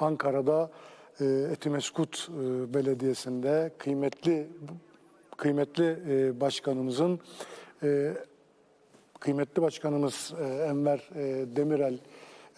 Ankara'da e, Etimeskut e, Belediyesi'nde kıymetli kıymetli e, başkanımızın e, kıymetli başkanımız e, Enver e, Demirel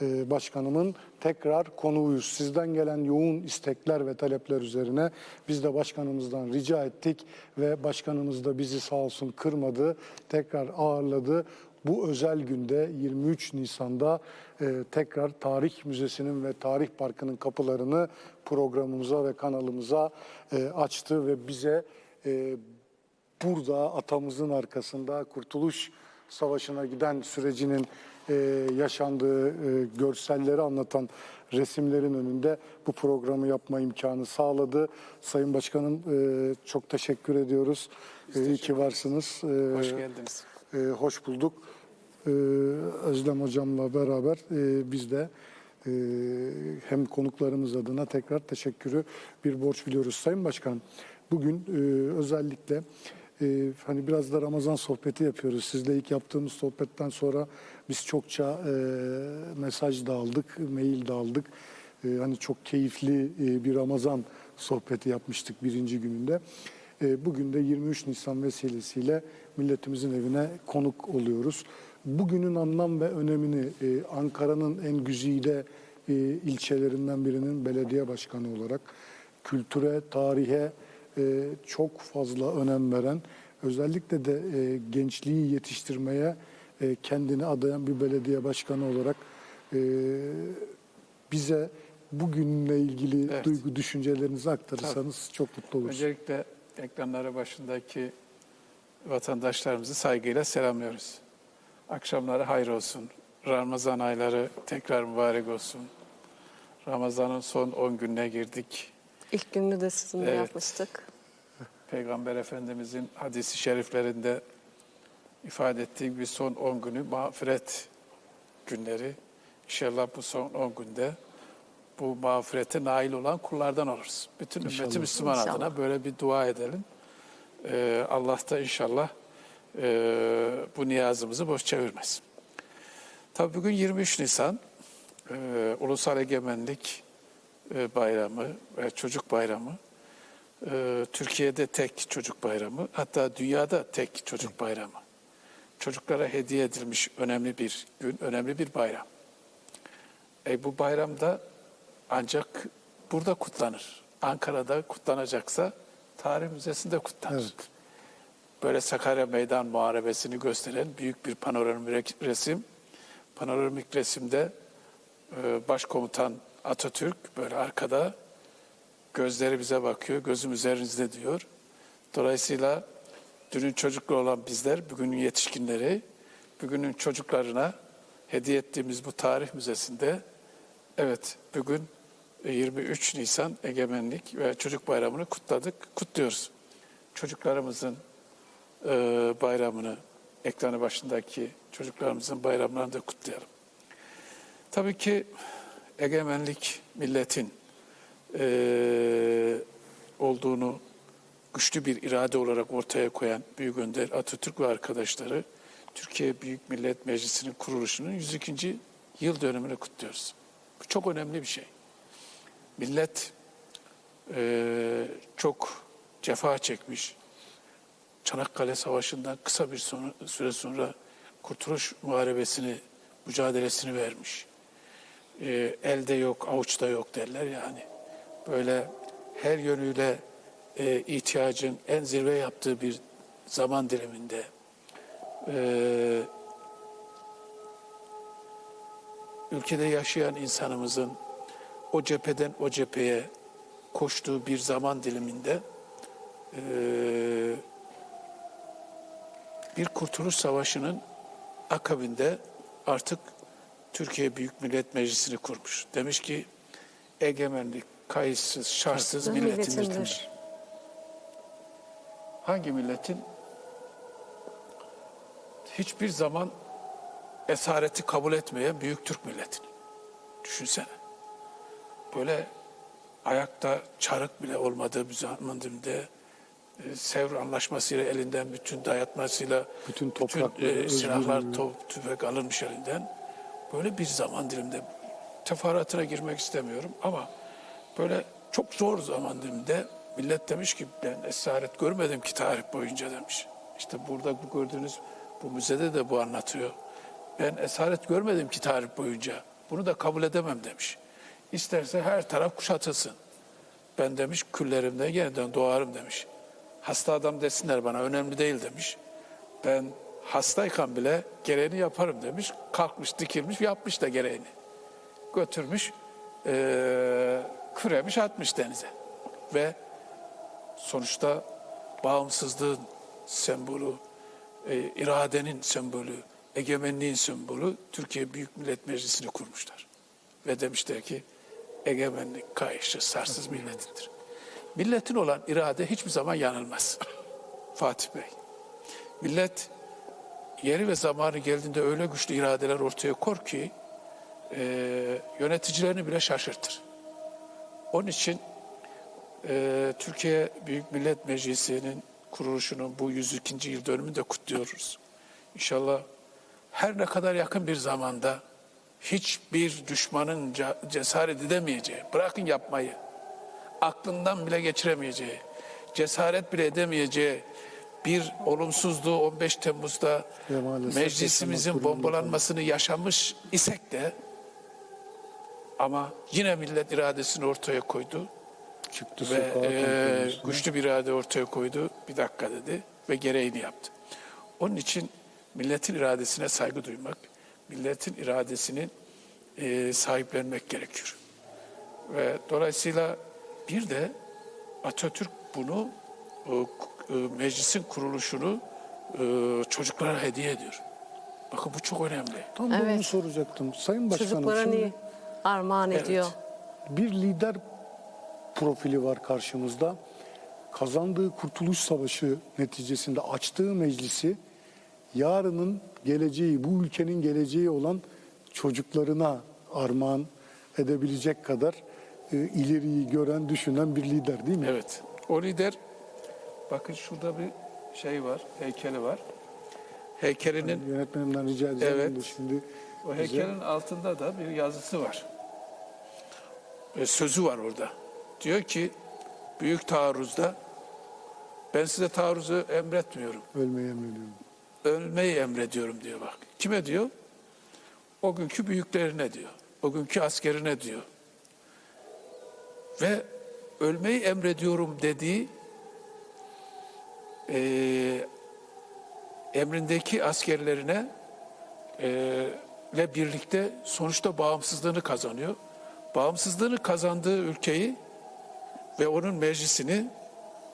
e, başkanımın tekrar konuğuyuz. Sizden gelen yoğun istekler ve talepler üzerine biz de başkanımızdan rica ettik ve başkanımız da bizi sağ olsun kırmadı. Tekrar ağırladı. Bu özel günde 23 Nisan'da e, tekrar Tarih Müzesi'nin ve Tarih Parkı'nın kapılarını programımıza ve kanalımıza e, açtı ve bize e, burada atamızın arkasında Kurtuluş Savaşı'na giden sürecinin e, yaşandığı e, görselleri anlatan resimlerin önünde bu programı yapma imkanı sağladı. Sayın Başkanım e, çok teşekkür ediyoruz. E, iyi ki varsınız. E, Hoş geldiniz. e, hoş bulduk. E, Özlem Hocam'la beraber e, biz de e, hem konuklarımız adına tekrar teşekkürü bir borç biliyoruz. Sayın Başkanım, bugün e, özellikle hani biraz da Ramazan sohbeti yapıyoruz. Sizle ilk yaptığımız sohbetten sonra biz çokça mesaj da aldık, mail de aldık. Hani çok keyifli bir Ramazan sohbeti yapmıştık birinci gününde. Bugün de 23 Nisan vesilesiyle milletimizin evine konuk oluyoruz. Bugünün anlam ve önemini e, Ankara'nın en güzide e, ilçelerinden birinin belediye başkanı olarak kültüre, tarihe e, çok fazla önem veren, özellikle de e, gençliği yetiştirmeye e, kendini adayan bir belediye başkanı olarak e, bize bugünle ilgili Evet. duygu düşüncelerinizi aktarırsanız çok mutlu oluruz. Öncelikle ekranları başındaki vatandaşlarımızı saygıyla selamlıyoruz. Akşamları hayır olsun. Ramazan ayları tekrar mübarek olsun. Ramazan'ın son 10 gününe girdik. İlk gününü de sizinle Evet. yapmıştık. Peygamber Efendimizin hadisi şeriflerinde ifade ettiği gibi son 10 günü mağfiret günleri. İnşallah bu son 10 günde bu mağfirete nail olan kullardan oluruz. Bütün ümmeti İnşallah. Müslüman İnşallah. adına böyle bir dua edelim. Ee, Allah da inşallah e, bu niyazımızı boş çevirmez. Tabii bugün 23 Nisan e, Ulusal Egemenlik e, Bayramı ve Çocuk Bayramı. Ee, Türkiye'de tek çocuk bayramı, hatta dünyada tek çocuk bayramı. Çocuklara hediye edilmiş önemli bir gün, önemli bir bayram. E, bu bayramda ancak burada kutlanır. Ankara'da kutlanacaksa Tarih Müzesi'nde kutlanır. Evet. Böyle Sakarya Meydan Muharebesi'ni gösteren büyük bir panoramik resim. Panoramik resimde e, başkomutan Atatürk böyle arkada gözleri bize bakıyor, gözüm üzerinizde diyor. Dolayısıyla dünün çocuklu olan bizler, bugünün yetişkinleri, bugünün çocuklarına hediye ettiğimiz bu tarih müzesinde, evet bugün e, 23 Nisan Egemenlik ve Çocuk Bayramı'nı kutladık, kutluyoruz. Çocuklarımızın e, bayramını, ekranı başındaki çocuklarımızın bayramlarını da kutlayalım. Tabii ki egemenlik milletin eee, olduğunu güçlü bir irade olarak ortaya koyan Büyük Önder Atatürk ve arkadaşları Türkiye Büyük Millet Meclisi'nin kuruluşunun 102. yıl dönümünü kutluyoruz. Bu çok önemli bir şey. Millet eee, çok cefa çekmiş. Çanakkale Savaşı'ndan kısa bir sonra- süre sonra Kurtuluş Muharebesi'ni, mücadelesini vermiş. Eee, elde yok, avuçta yok derler yani. Böyle her yönüyle e, ihtiyacın en zirve yaptığı bir zaman diliminde e, ülkede yaşayan insanımızın o cepheden o cepheye koştuğu bir zaman diliminde e, bir kurtuluş savaşının akabinde artık Türkiye Büyük Millet Meclisi'ni kurmuş. Demiş ki egemenlik kayıtsız, şartsız milletimizdir. Milletimdir. Hangi milletin hiçbir zaman esareti kabul etmeyen büyük Türk milletini. Düşünsene. Böyle ayakta çarık bile olmadığı bir zaman dilimde e, Sevr Anlaşması'yla elinden bütün dayatmasıyla Bütün bütün e, silahlar, top, tüfek alınmış elinden. Böyle bir zaman diliminde teferruatına girmek istemiyorum ama böyle çok zor zaman diliminde millet demiş ki ben esaret görmedim ki tarih boyunca demiş. İşte burada bu gördüğünüz bu müzede de bu anlatıyor. Ben esaret görmedim ki tarih boyunca. Bunu da kabul edemem demiş. İsterse her taraf kuşatılsın. Ben demiş küllerimde yeniden doğarım demiş. Hasta adam desinler bana önemli değil demiş. Ben hastayken bile gereğini yaparım demiş. Kalkmış dikilmiş yapmış da gereğini. Götürmüş eee küremiş atmış denize. Ve sonuçta bağımsızlığın sembolü, e, iradenin sembolü, egemenliğin sembolü Türkiye Büyük Millet Meclisi'ni kurmuşlar. Ve demişler ki egemenlik kayışı sarsız milletindir. Milletin olan irade hiçbir zaman yanılmaz. Fatih Bey. Millet yeri ve zamanı geldiğinde öyle güçlü iradeler ortaya kor ki e, yöneticilerini bile şaşırtır. Onun için e, Türkiye Büyük Millet Meclisi'nin kuruluşunun bu 102. yıl dönümünü de kutluyoruz. İnşallah her ne kadar yakın bir zamanda hiçbir düşmanın ce- cesaret edemeyeceği, bırakın yapmayı, aklından bile geçiremeyeceği, cesaret bile edemeyeceği bir olumsuzluğu 15 Temmuz'da meclisimizin bombalanmasını yaşamış isek de ama yine millet iradesini ortaya koydu Çıktı ve e, güçlü bir irade ortaya koydu. Bir dakika dedi ve gereğini yaptı. Onun için milletin iradesine saygı duymak, milletin iradesini e, sahiplenmek gerekiyor. Ve dolayısıyla bir de Atatürk bunu e, e, meclisin kuruluşunu e, çocuklara hediye ediyor. Bakın bu çok önemli. Tam Evet. soracaktım. Sayın Başkanım Çocuklara şimdi niye armağan Evet. ediyor? bir lider profili var karşımızda. Kazandığı Kurtuluş Savaşı neticesinde açtığı meclisi yarının geleceği, bu ülkenin geleceği olan çocuklarına armağan edebilecek kadar ileriyi gören, düşünen bir lider değil mi? Evet. O lider bakın şurada bir şey var, heykeli var. Heykelinin Yönetmenimden rica edeceğim Evet. şimdi o bize- heykelin altında da bir yazısı var. E, sözü var orada. Diyor ki büyük taarruzda ben size taarruzu emretmiyorum. ölmeyi emrediyorum. Ölmeyi emrediyorum diyor bak. Kime diyor? O günkü büyüklerine diyor. O günkü askerine diyor. Ve ölmeyi emrediyorum dediği eee, emrindeki askerlerine eee, ile birlikte sonuçta bağımsızlığını kazanıyor. Bağımsızlığını kazandığı ülkeyi ve onun meclisini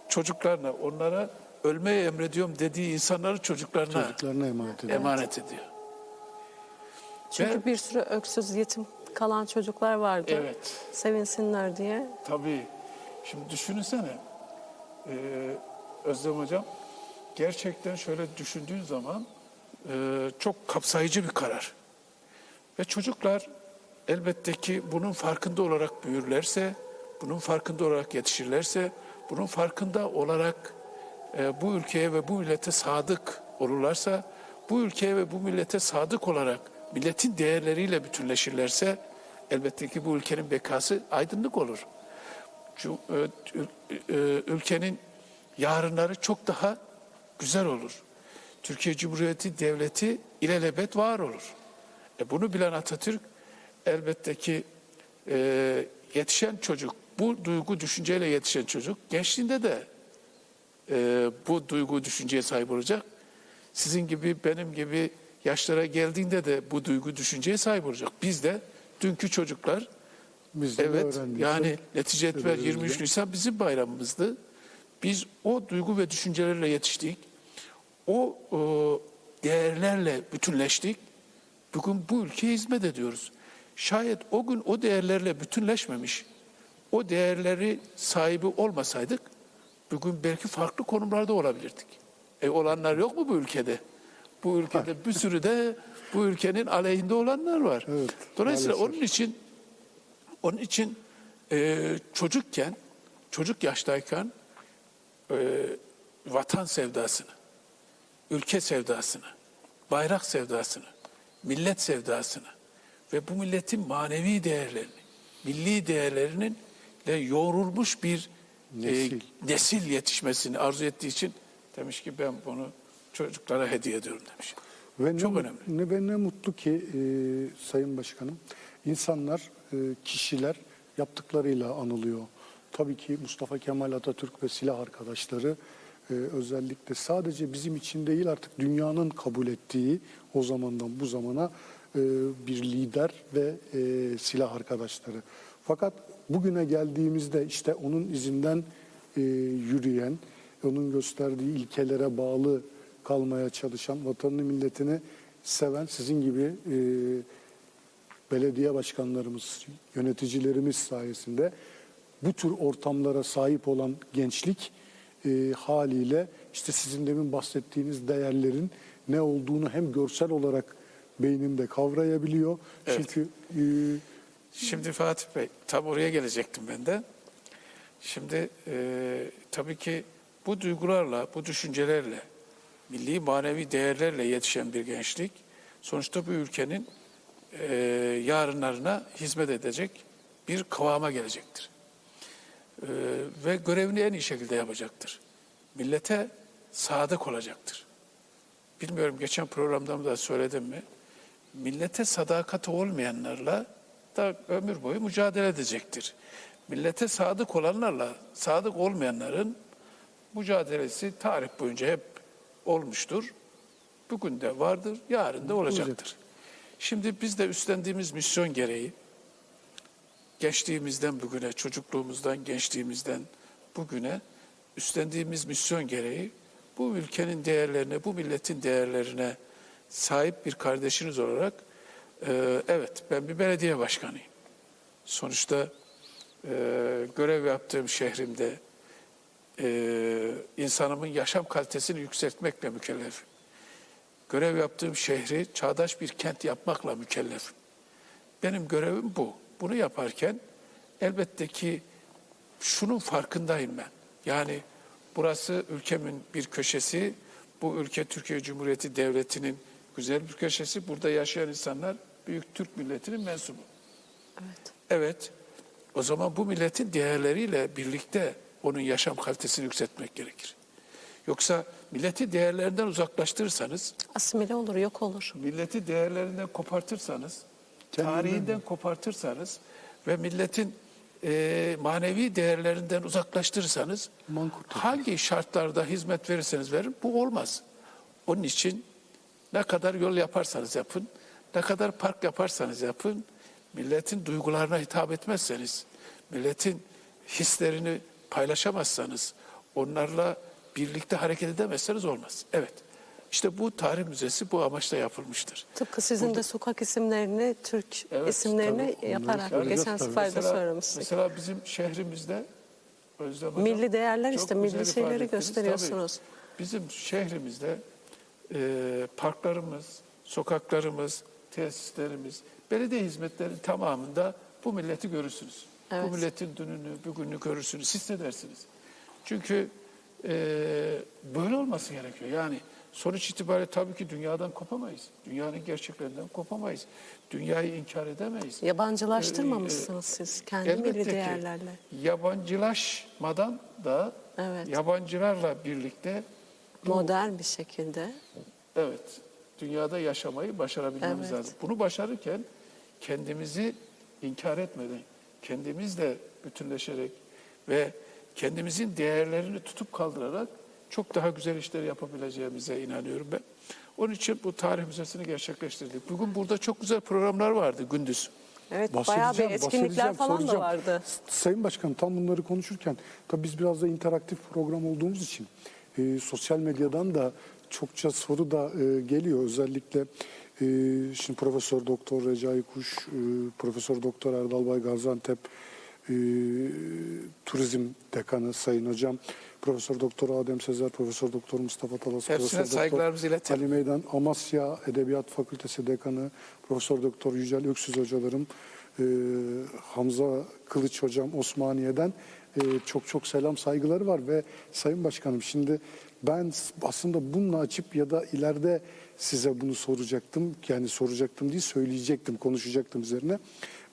çocuklarına, onlara ölmeyi emrediyorum dediği insanları çocuklarına Çocuklarına emanet ediyor. emanet ediyor. Çünkü Ve- bir sürü öksüz yetim kalan çocuklar vardı. Evet. Sevinsinler diye. Tabii. Şimdi düşünsene. Ee, Özlem Hocam gerçekten şöyle düşündüğün zaman e, çok kapsayıcı bir karar. Ve çocuklar elbette ki bunun farkında olarak büyürlerse, bunun farkında olarak yetişirlerse, bunun farkında olarak e, bu ülkeye ve bu millete sadık olurlarsa, bu ülkeye ve bu millete sadık olarak milletin değerleriyle bütünleşirlerse, elbette ki bu ülkenin bekası aydınlık olur. E, e, ülkenin yarınları çok daha güzel olur. Türkiye Cumhuriyeti Devleti ilelebet var olur. E bunu bilen Atatürk elbette ki e, yetişen çocuk, bu duygu düşünceyle yetişen çocuk gençliğinde de e, bu duygu düşünceye sahip olacak. Sizin gibi benim gibi yaşlara geldiğinde de bu duygu düşünceye sahip olacak. Biz de dünkü çocuklar Biz de Evet yani netice Öğrendik. 23 Nisan bizim bayramımızdı. Biz o duygu ve düşüncelerle yetiştik. O e, değerlerle bütünleştik. Bugün bu ülkeye hizmet ediyoruz. Şayet o gün o değerlerle bütünleşmemiş, o değerleri sahibi olmasaydık bugün belki farklı konumlarda olabilirdik. E olanlar yok mu bu ülkede? Bu ülkede bir sürü de bu ülkenin aleyhinde olanlar var. Evet, Dolayısıyla maalesef. onun için onun için e, çocukken, çocuk yaştayken e, vatan sevdasını, ülke sevdasını, bayrak sevdasını, millet sevdasını ve bu milletin manevi değerlerini, milli değerlerinin ile yoğrulmuş bir Nesil. e, nesil yetişmesini arzu ettiği için demiş ki ben bunu çocuklara hediye ediyorum demiş. Ve Çok ne, önemli. Ne, ve ne mutlu ki e, Sayın Başkanım, insanlar, e, kişiler yaptıklarıyla anılıyor. Tabii ki Mustafa Kemal Atatürk ve silah arkadaşları e, özellikle sadece bizim için değil artık dünyanın kabul ettiği o zamandan bu zamana e, bir lider ve e, silah arkadaşları. Fakat bugüne geldiğimizde işte onun izinden e, yürüyen, onun gösterdiği ilkelere bağlı kalmaya çalışan, vatanını milletini seven sizin gibi e, belediye başkanlarımız, yöneticilerimiz sayesinde bu tür ortamlara sahip olan gençlik e, haliyle işte sizin demin bahsettiğiniz değerlerin ne olduğunu hem görsel olarak beyninde kavrayabiliyor. Evet. Çünkü e, Şimdi Fatih Bey, tam oraya gelecektim ben de. Şimdi e, tabii ki bu duygularla, bu düşüncelerle, milli manevi değerlerle yetişen bir gençlik, sonuçta bu ülkenin e, yarınlarına hizmet edecek bir kıvama gelecektir. E, ve görevini en iyi şekilde yapacaktır. Millete sadık olacaktır. Bilmiyorum geçen programda da söyledim mi? Millete sadakati olmayanlarla da ömür boyu mücadele edecektir. Millete sadık olanlarla sadık olmayanların mücadelesi tarih boyunca hep olmuştur. Bugün de vardır, yarın da olacaktır. Şimdi biz de üstlendiğimiz misyon gereği gençliğimizden bugüne, çocukluğumuzdan, gençliğimizden bugüne üstlendiğimiz misyon gereği bu ülkenin değerlerine, bu milletin değerlerine sahip bir kardeşiniz olarak e, evet ben bir belediye başkanıyım. Sonuçta e, görev yaptığım şehrimde e, insanımın yaşam kalitesini yükseltmekle mükellefim. Görev yaptığım şehri çağdaş bir kent yapmakla mükellefim. Benim görevim bu. Bunu yaparken elbette ki şunun farkındayım ben. Yani burası ülkemin bir köşesi. Bu ülke Türkiye Cumhuriyeti Devleti'nin güzel bir köşesi. Burada yaşayan insanlar büyük Türk milletinin mensubu. Evet. Evet. O zaman bu milletin değerleriyle birlikte onun yaşam kalitesini yükseltmek gerekir. Yoksa milleti değerlerinden uzaklaştırırsanız, Asimile olur, yok olur. milleti değerlerinden kopartırsanız, Kendinden tarihinden kopartırsanız ve milletin e, manevi değerlerinden uzaklaştırırsanız Mankurt olur. hangi şartlarda hizmet verirseniz verin bu olmaz. Onun için ne kadar yol yaparsanız yapın, ne kadar park yaparsanız yapın, milletin duygularına hitap etmezseniz, milletin hislerini paylaşamazsanız, onlarla birlikte hareket edemezseniz olmaz. Evet. İşte bu tarih müzesi bu amaçla yapılmıştır. Tıpkı sizin de sokak isimlerini, Türk Evet, isimlerini tabii. yaparak Onları geçen söyleyeceğiz sefer de Mesela, söylemiştik. mesela bizim şehrimizde Özlem Hocam, Milli değerler işte, milli şeyleri gösteriyorsunuz. Tabii, bizim şehrimizde e, parklarımız, sokaklarımız, tesislerimiz, belediye hizmetlerinin tamamında bu milleti görürsünüz. Evet. Bu milletin dününü, bugününü görürsünüz, hissedersiniz. Çünkü e, böyle olması gerekiyor. Yani sonuç itibariyle tabii ki dünyadan kopamayız. Dünyanın gerçeklerinden kopamayız. Dünyayı inkar edemeyiz. Yabancılaştırmamışsınız siz kendi milli değerlerle. yabancılaşmadan da Evet. yabancılarla birlikte Modern bir şekilde. evet dünyada yaşamayı başarabilmemiz Evet. lazım. Bunu başarırken kendimizi inkar etmeden, kendimizle bütünleşerek ve kendimizin değerlerini tutup kaldırarak çok daha güzel işler yapabileceğimize inanıyorum ben. Onun için bu tarih müzesini gerçekleştirdik. Bugün burada çok güzel programlar vardı gündüz. Evet bayağı bir etkinlikler falan da vardı. Sayın Başkan tam bunları konuşurken tabii biz biraz da interaktif program olduğumuz için e, sosyal medyadan da çokça soru da e, geliyor. Özellikle şimdi Profesör Doktor Recai Kuş, e, Profesör Doktor Erdal Bay Gaziantep e, Turizm Dekanı Sayın Hocam, Profesör Doktor Adem Sezer, Profesör Doktor Mustafa Talas, Hepsine Profesör Doktor saygılarımızı iletelim. Ali Meydan, Amasya Edebiyat Fakültesi Dekanı, Profesör Doktor Yücel Öksüz hocalarım, e, Hamza Kılıç hocam Osmaniye'den çok çok selam saygıları var ve Sayın Başkanım şimdi ben aslında bununla açıp ya da ileride size bunu soracaktım. Yani soracaktım değil söyleyecektim, konuşacaktım üzerine.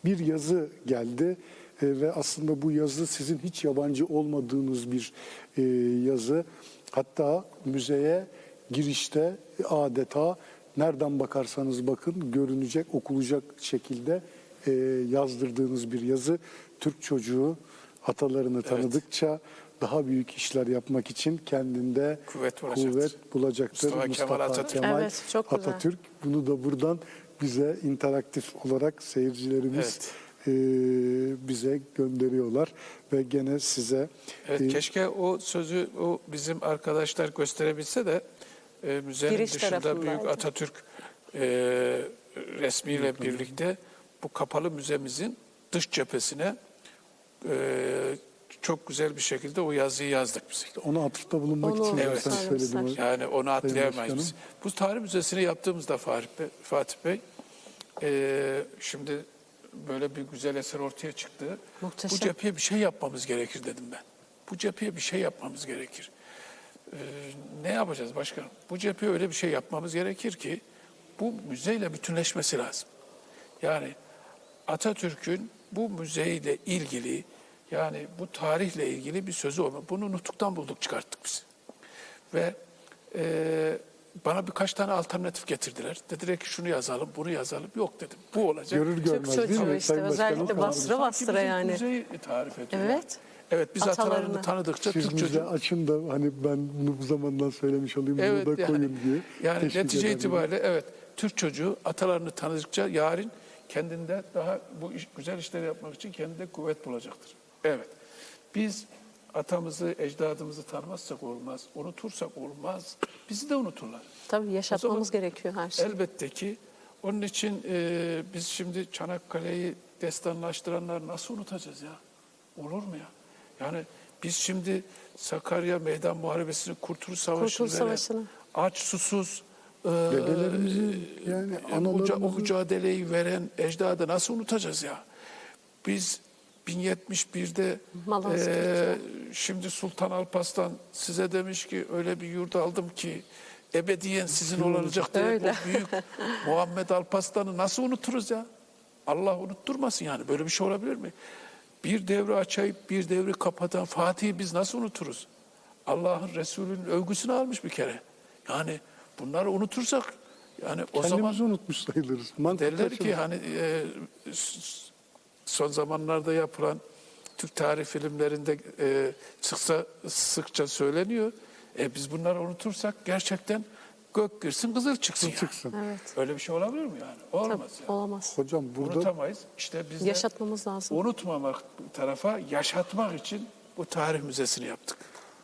Bir yazı geldi e, ve aslında bu yazı sizin hiç yabancı olmadığınız bir e, yazı. Hatta müzeye girişte adeta nereden bakarsanız bakın görünecek, okunacak şekilde e, yazdırdığınız bir yazı. Türk çocuğu atalarını tanıdıkça daha büyük işler yapmak için kendinde Kuvvet bulacaktır. kuvvet bulacaktır. Mustafa Kemal Atatürk. Evet, çok güzel. Atatürk. Bunu da buradan bize interaktif olarak seyircilerimiz e, bize gönderiyorlar ve gene size Evet, e, keşke o sözü o bizim arkadaşlar gösterebilse de e, müzenin Giriş dışında büyük Atatürk e, resmiyle birlikte bu kapalı müzemizin dış cephesine e, çok güzel bir şekilde o yazıyı yazdık biz. ona atıfta bulunmak Onu için Evet. sarımsak. Yani onu atlayamayız biz. Bu tarih müzesini yaptığımızda Fatih Bey, Fatih Bey e, şimdi böyle bir güzel eser ortaya çıktı. Muhteşem. Bu cepheye bir şey yapmamız gerekir dedim ben. Bu cepheye bir şey yapmamız gerekir. E, ne yapacağız başkanım? Bu cepheye öyle bir şey yapmamız gerekir ki bu müzeyle bütünleşmesi lazım. Yani Atatürk'ün bu müzeyle ilgili yani bu tarihle ilgili bir sözü olma. Bunu nutuktan bulduk çıkarttık biz. Ve e, bana birkaç tane alternatif getirdiler. Dediler ki şunu yazalım, bunu yazalım. Yok dedim. Bu olacak. Görür görmez değil çocuğu mi? işte özellikle bastıra bastıra yani. Müzeyi tarif ediyor. Evet. Evet biz atalarını Atalarını. tanıdıkça Siz Türk müze çocuğu. açın da hani ben bunu bu zamandan söylemiş olayım Evet bunu da yani, koyun diye. yani netice ederim. itibariyle evet Türk çocuğu atalarını tanıdıkça yarın kendinde daha bu iş, güzel işleri yapmak için kendinde kuvvet bulacaktır. Evet. Biz atamızı, ecdadımızı tanımazsak olmaz, unutursak olmaz. Bizi de unuturlar. Tabii yaşatmamız zaman gerekiyor her şeyi. Elbette ki onun için e, biz şimdi Çanakkale'yi destanlaştıranlar nasıl unutacağız ya? Olur mu ya? Yani biz şimdi Sakarya Meydan Muharebesi'ni, Kurtuluş Savaşı'nı Kurtuluş veren, Savaşı'nı. aç susuz e, Dedelerimizin yani e, müca- o mücadeleyi veren ecdadı nasıl unutacağız ya? Biz 1071'de Malazgirt. e, şimdi Sultan Alparslan size demiş ki öyle bir yurt aldım ki ebediyen sizin olacak diye Öyle. o büyük Muhammed Alparslan'ı nasıl unuturuz ya? Allah unutturmasın yani böyle bir şey olabilir mi? Bir devri açayıp bir devri kapatan Fatih'i biz nasıl unuturuz? Allah'ın Resulü'nün övgüsünü almış bir kere. Yani bunları unutursak yani o zaman kendimizi unutmuş sayılırız. Mantıklı Derler ki hani e, s- son zamanlarda yapılan Türk tarih filmlerinde e, çıksa sıkça söyleniyor. E, biz bunları unutursak gerçekten gök girsin kızıl çıksın. yani. çıksın. Evet. Öyle bir şey olabilir mi yani? Olmaz Tabii, yani. olamaz. Hocam burada Unutamayız. İşte biz de Yaşatmamız lazım. unutmamak tarafa yaşatmak için bu tarih müzesini yaptık.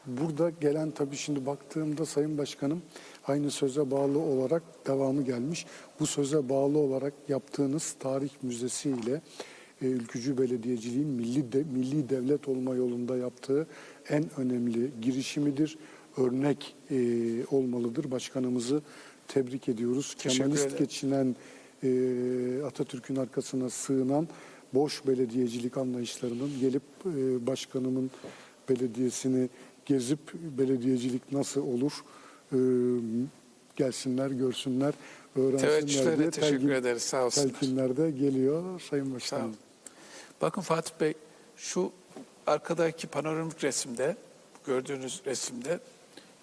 Burada gelen tabii şimdi baktığımda Sayın Başkanım aynı söze bağlı olarak devamı gelmiş. Bu söze bağlı olarak yaptığınız tarih müzesi ile e, ülkücü belediyeciliğin milli de, milli devlet olma yolunda yaptığı en önemli girişimidir. Örnek e, olmalıdır. Başkanımızı tebrik ediyoruz. Teşekkür Kemalist ederim. geçinen e, Atatürk'ün arkasına sığınan boş belediyecilik anlayışlarının gelip e, başkanımın belediyesini gezip belediyecilik nasıl olur e, gelsinler görsünler öğrensinler Teveccühlerine diye teşekkür ederiz. Sağ olsunlar. telkinlerde geliyor Sayın Başkanım. Bakın Fatih Bey şu arkadaki panoramik resimde gördüğünüz resimde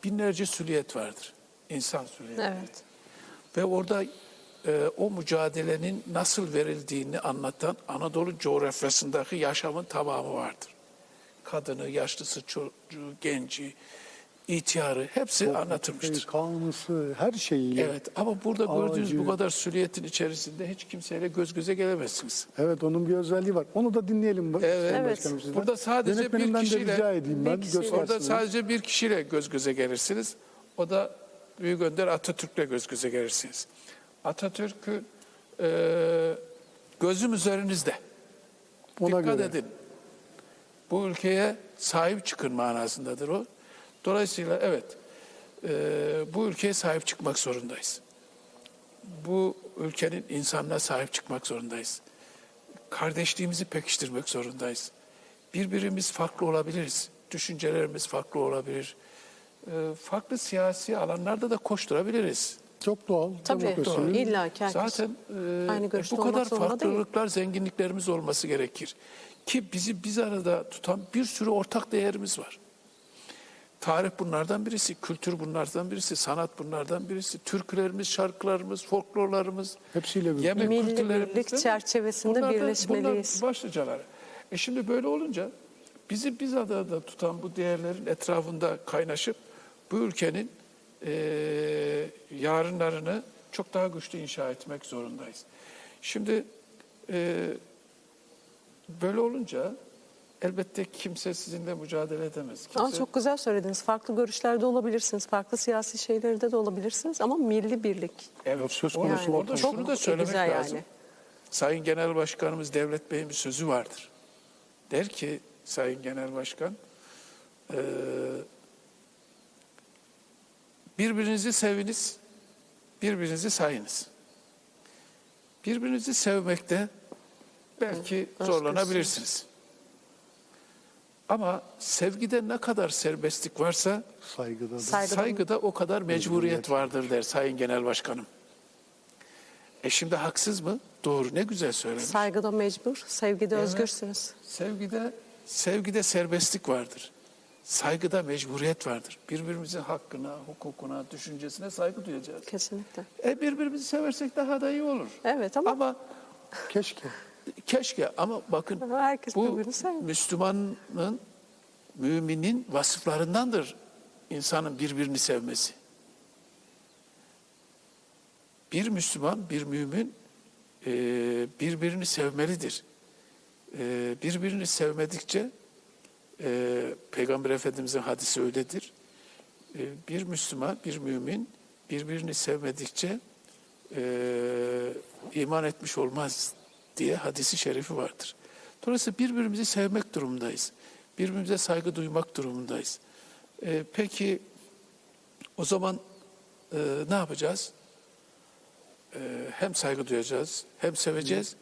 binlerce süliyet vardır. İnsan süliyeti. Evet. Ve orada e, o mücadelenin nasıl verildiğini anlatan Anadolu coğrafyasındaki yaşamın tamamı vardır. Kadını, yaşlısı, çocuğu, genci, ihtiyarı hepsi anlatılmıştır. Kanunlusu her şeyiyle. Evet ama burada gördüğünüz bu Ağacı. kadar süliyetin içerisinde hiç kimseyle göz göze gelemezsiniz. Evet onun bir özelliği var. Onu da dinleyelim. bak- Evet. Evet. Burada sadece bir kişiyle- rica edeyim bir ben. göstersinler. Orada sadece bir kişiyle göz göze gelirsiniz. O da Büyük Önder Atatürk'le göz göze gelirsiniz. Atatürk'ü e, gözüm üzerinizde. Ona Dikkat göre. edin. Bu ülkeye sahip çıkın manasındadır o. Dolayısıyla evet e, bu ülkeye sahip çıkmak zorundayız. Bu ülkenin insanına sahip çıkmak zorundayız. Kardeşliğimizi pekiştirmek zorundayız. birbirimiz farklı olabiliriz. Düşüncelerimiz farklı olabilir. Ee, farklı siyasi alanlarda da koşturabiliriz. Çok doğal. Tabii. demokrasinin- İlla ki Zaten e, aynı e, bu kadar zorunda değil. farklılıklar, zenginliklerimiz olması gerekir. Ki bizi biz arada tutan bir sürü ortak değerimiz var. Tarih bunlardan birisi, kültür bunlardan birisi, sanat bunlardan birisi, türkülerimiz, şarkılarımız, folklorlarımız, Hepsiyle birlikte. yemek Milli kültürlerimiz birlik çerçevesinde Bunlar da- birleşmeliyiz. Bunlar başlıcaları. E şimdi böyle olunca bizi biz adada tutan bu değerlerin etrafında kaynaşıp bu ülkenin eee yarınlarını çok daha güçlü inşa etmek zorundayız. Şimdi eee, böyle olunca elbette kimse sizinle mücadele edemez. Kimse, Ama çok güzel söylediniz. Farklı görüşlerde olabilirsiniz. Farklı siyasi şeylerde de olabilirsiniz. Ama milli birlik. Evet, söz konusu Yani orada çok şunu da söylemek güzel lazım. yani. Sayın Genel Başkanımız Devlet Bey'in bir sözü vardır. Der ki Sayın Genel Başkan, eee, birbirinizi seviniz, birbirinizi sayınız. Birbirinizi sevmekte belki zorlanabilirsiniz. Ama sevgide ne kadar serbestlik varsa Saygıda da. Saygıda- saygıda o kadar mecburiyet vardır der Sayın Genel Başkanım. E şimdi haksız mı? Doğru ne güzel söylemiş. Saygıda mecbur, sevgide Evet. özgürsünüz. Sevgide sevgide serbestlik vardır. Saygıda mecburiyet vardır. Birbirimizin hakkına, hukukuna, düşüncesine saygı duyacağız. Kesinlikle. E birbirimizi seversek daha da iyi olur. Evet ama, Ama Keşke. Keşke ama bakın herkes bu. Müslümanın, müminin vasıflarındandır insanın birbirini sevmesi. Bir Müslüman, bir mümin e, birbirini sevmelidir. E, birbirini sevmedikçe e, Peygamber Efendimizin hadisi öyledir. E, bir Müslüman, bir mümin birbirini sevmedikçe e, iman etmiş olmaz diye hadisi şerifi vardır. Dolayısıyla birbirimizi sevmek durumundayız. Birbirimize saygı duymak durumundayız. E, peki o zaman e, ne yapacağız? E, hem saygı duyacağız, hem seveceğiz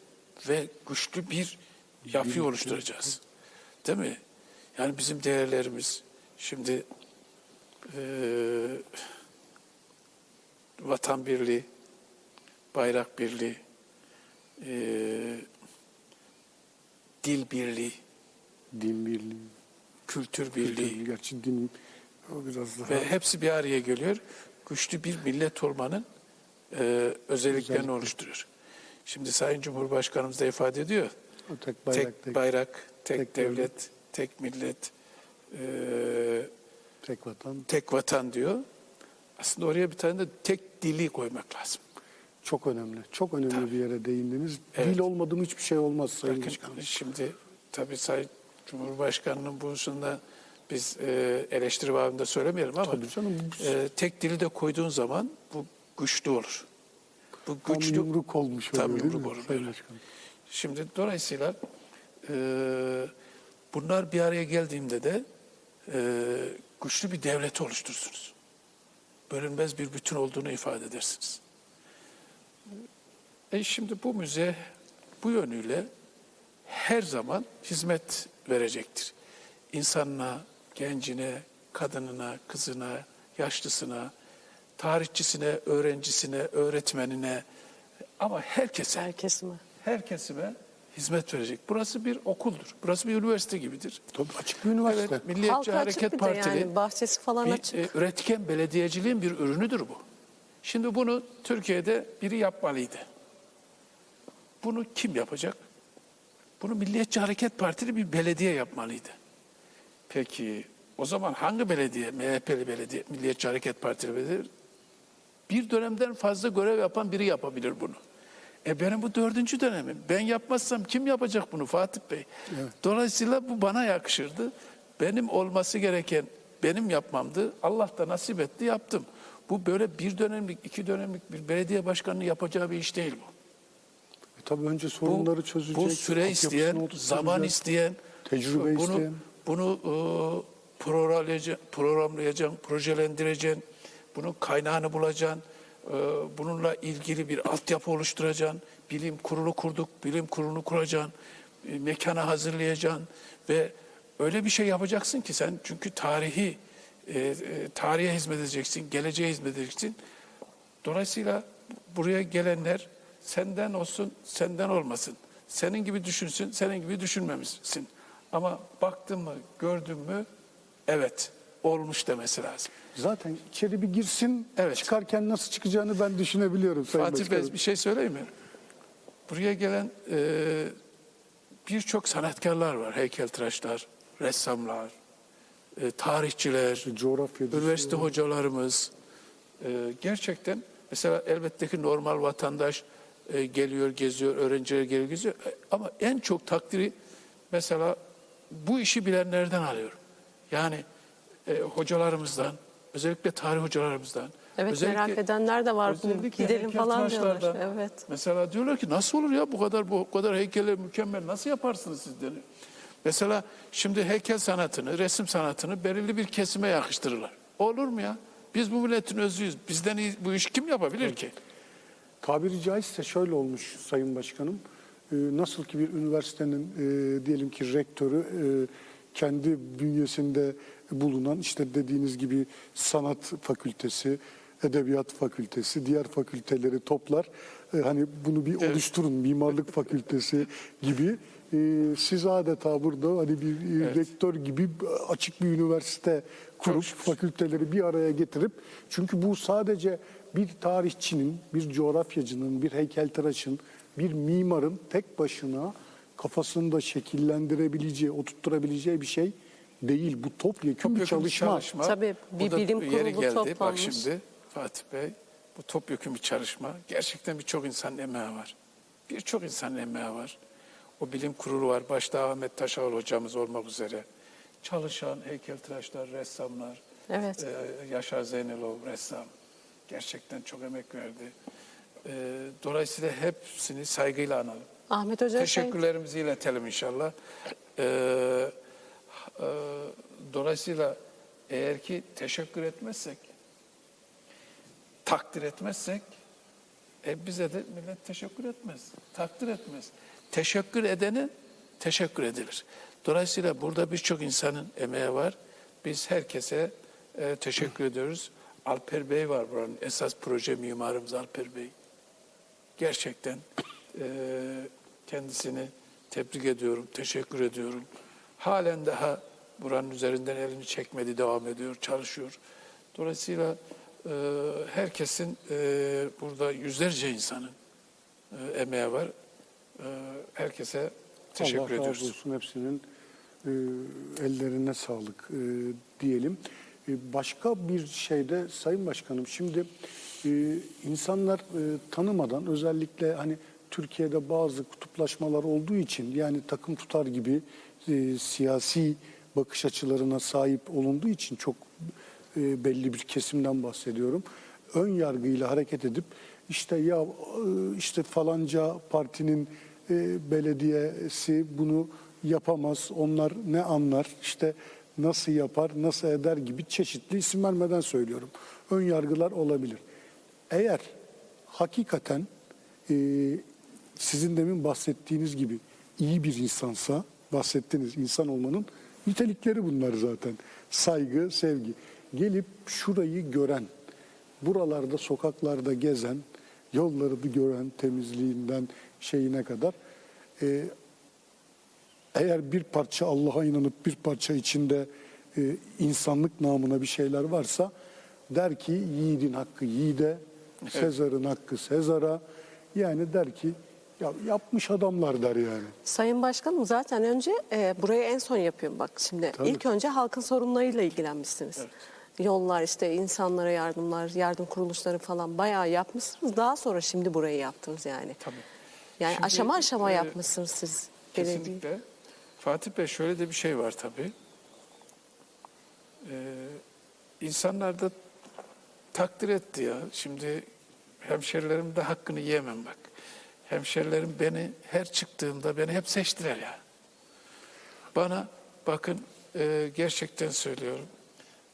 ve güçlü bir yapı oluşturacağız. Değil mi? Yani bizim değerlerimiz şimdi e, vatan birliği, bayrak birliği, e, dil birliği, Din birliği. kültür birliği Kültür, Gerçi din o biraz daha. ve hepsi bir araya geliyor. Güçlü bir millet olmanın e, özelliklerini Özellikle. oluşturuyor. Şimdi Sayın Cumhurbaşkanımız da ifade ediyor. O tek bayrak, tek, tek, bayrak, tek, tek devlet, devlet. tek millet, e, tek vatan. tek vatan diyor. Aslında oraya bir tane de tek dili koymak lazım. Çok önemli. Çok önemli bir yere değindiniz. Evet. Dil olmadı mı hiçbir şey olmaz Sayın Bakın Başkanım. şimdi tabii Sayın Cumhurbaşkanı'nın bu hususunda biz e, eleştiri babında söylemeyelim ama Tabii canım. e, tek dili de koyduğun zaman bu güçlü olur. Bu Tam güçlü yumruk olmuş Tam değil yumruk olur Sayın böyle. Başkanım? Şimdi dolayısıyla e, bunlar bir araya geldiğinde de e, güçlü bir devlet oluşturursunuz. Bölünmez bir bütün olduğunu ifade edersiniz. E şimdi bu müze bu yönüyle her zaman hizmet verecektir. İnsanına, gencine, kadınına, kızına, yaşlısına, tarihçisine, öğrencisine, öğretmenine ama herkese Herkes mi? her kesime hizmet verecek. Burası bir okuldur. Burası bir üniversite gibidir. Tabii açık bir üniversite. Evet, Milliyetçi Halka açık Hareket bir de Partili yani bahçesi falan bir açık. e, üretken belediyeciliğin bir ürünüdür bu. Şimdi bunu Türkiye'de biri yapmalıydı. Bunu kim yapacak? Bunu Milliyetçi Hareket Partili bir belediye yapmalıydı. Peki o zaman hangi belediye? MHP'li belediye, Milliyetçi Hareket Partili belediye. Bir dönemden fazla görev yapan biri yapabilir bunu. E benim bu dördüncü dönemim. Ben yapmazsam kim yapacak bunu Fatih Bey? Dolayısıyla bu bana yakışırdı. Benim olması gereken benim yapmamdı. Allah da nasip etti yaptım. Bu böyle bir dönemlik, iki dönemlik bir belediye başkanının yapacağı bir iş değil bu. Tabii önce Bu, sorunları çözecek. bu süre isteyen, zaman isteyen, tecrübe bunu, isteyen. Bunu e, programlayacaksın, programlayacaksın, projelendireceksin, bunun kaynağını bulacaksın, e, bununla ilgili bir altyapı oluşturacaksın, bilim kurulu kurduk, bilim kurulunu kuracaksın, e, mekanı hazırlayacaksın ve öyle bir şey yapacaksın ki sen çünkü tarihi e, e, tarihe hizmet edeceksin, geleceğe hizmet edeceksin. Dolayısıyla buraya gelenler senden olsun, senden olmasın. Senin gibi düşünsün, senin gibi düşünmemişsin. Ama baktın mı, gördün mü, evet olmuş demesi lazım. Zaten içeri bir girsin, Evet. çıkarken nasıl çıkacağını ben düşünebiliyorum Sayın Fatih Başkanım. Bey bir şey söyleyeyim mi? Buraya gelen e, birçok sanatkarlar var. Heykeltıraşlar, ressamlar, e, tarihçiler, Coğrafyacısı. üniversite hocalarımız. E, gerçekten mesela elbette ki normal vatandaş e, geliyor, geziyor, öğrenciler geliyor, geziyor. E, Ama en çok takdiri mesela bu işi bilenlerden alıyorum. Yani e, hocalarımızdan, özellikle tarih hocalarımızdan. Evet özellikle- merak edenler de var. Özellikle Gidelim falan diyorlar. Evet. Mesela diyorlar ki nasıl olur ya bu kadar bu kadar heykeller mükemmel nasıl yaparsınız siz deniyor. Mesela şimdi heykel sanatını, resim sanatını belirli bir kesime yakıştırırlar. Olur mu ya? Biz bu milletin özüyüz. Bizden iyi bu iş kim yapabilir ki? Tabiri caizse şöyle olmuş Sayın Başkanım. Ee, nasıl ki bir üniversitenin e, diyelim ki rektörü e, kendi bünyesinde bulunan işte dediğiniz gibi sanat fakültesi, edebiyat fakültesi, diğer fakülteleri toplar. E, hani bunu bir oluşturun mimarlık fakültesi gibi. E, siz adeta burada hani bir e, rektör gibi açık bir üniversite kurup fakülteleri bir araya getirip çünkü bu sadece bir tarihçinin, bir coğrafyacının, bir heykeltıraşın, bir mimarın tek başına kafasında şekillendirebileceği, oturtturabileceği bir şey değil. Bu topyekun bir Topyekun çalışma. Tabii, bir bilim yeri kurulu geldi. Bak toplanmış. şimdi Fatih Bey bu topyekun bir çalışma. Gerçekten birçok insanın emeği var. Birçok insanın emeği var. O bilim kurulu var. Başta Ahmet Taşaval hocamız olmak üzere. Çalışan heykeltıraşlar, ressamlar. Evet. Ee, Yaşar Zeynelov ressam. Gerçekten çok emek verdi. Ee, dolayısıyla hepsini saygıyla analım. Ahmet Hoca şey- Teşekkürlerimizi iletelim inşallah. Ee, e, dolayısıyla eğer ki teşekkür etmezsek, takdir etmezsek, e bize de millet teşekkür etmez, takdir etmez. Teşekkür edene teşekkür edilir. Dolayısıyla burada birçok insanın emeği var. Biz herkese e, teşekkür ediyoruz. Alper Bey var buranın esas proje mimarımız Alper Bey gerçekten e, kendisini tebrik ediyorum, teşekkür ediyorum. Halen daha buranın üzerinden elini çekmedi, devam ediyor, çalışıyor. Dolayısıyla e, herkesin e, burada yüzlerce insanın e, emeği var. E, herkese teşekkür Allah razı ediyoruz. olsun hepsinin e, ellerine sağlık e, diyelim. E, başka bir şeyde Sayın Başkanım şimdi e, insanlar e, tanımadan özellikle hani Türkiye'de bazı kutuplaşmalar olduğu için yani takım tutar gibi siyasi bakış açılarına sahip olunduğu için çok belli bir kesimden bahsediyorum. Ön yargıyla hareket edip işte ya işte falanca partinin belediyesi bunu yapamaz. Onlar ne anlar? işte nasıl yapar, nasıl eder gibi çeşitli isim vermeden söylüyorum. Ön yargılar olabilir. Eğer hakikaten e, sizin demin bahsettiğiniz gibi iyi bir insansa, bahsettiğiniz insan olmanın nitelikleri bunlar zaten. Saygı, sevgi. Gelip şurayı gören, buralarda sokaklarda gezen, yolları gören temizliğinden şeyine kadar e, eğer bir parça Allah'a inanıp bir parça içinde e, insanlık namına bir şeyler varsa der ki yiğidin hakkı yiğide, Sezar'ın hakkı Sezar'a. Yani der ki ya yapmış adamlar der yani. Sayın Başkanım zaten önce e, burayı en son yapıyorum bak şimdi. Tabii. İlk önce halkın sorunlarıyla ilgilenmişsiniz. Yollar işte insanlara yardımlar, yardım kuruluşları falan bayağı yapmışsınız. Daha sonra şimdi burayı yaptınız yani. Tabii. Yani Şimdi, aşama aşama e, yapmışsınız siz. belediye. Fatih Bey şöyle de bir şey var tabii. Ee, insanlar takdir etti ya. Şimdi hemşerilerim de hakkını yiyemem bak. Hemşerilerim beni her çıktığımda beni hep seçtiler ya. Bana bakın e, gerçekten söylüyorum.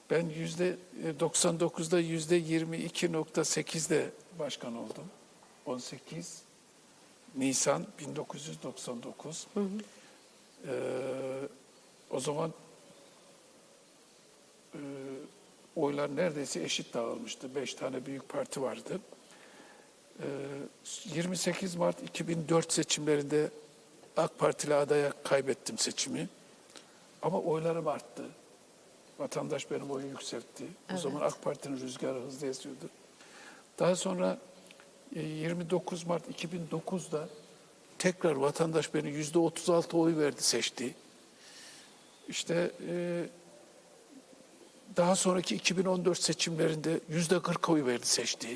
Ben yüzde 99'da yüzde 22.8'de başkan oldum. 18 Nisan 1999. Ee, o zaman e, oylar neredeyse eşit dağılmıştı. Beş tane büyük parti vardı. E, 28 Mart 2004 seçimlerinde AK Partili adaya kaybettim seçimi. Ama oylarım arttı. Vatandaş benim oyu yükseltti. O zaman AK Parti'nin rüzgarı hızlı esiyordu. Daha sonra e, 29 Mart 2009'da tekrar vatandaş beni yüzde 36 oy verdi seçti. İşte e, daha sonraki 2014 seçimlerinde yüzde 40 oy verdi seçti.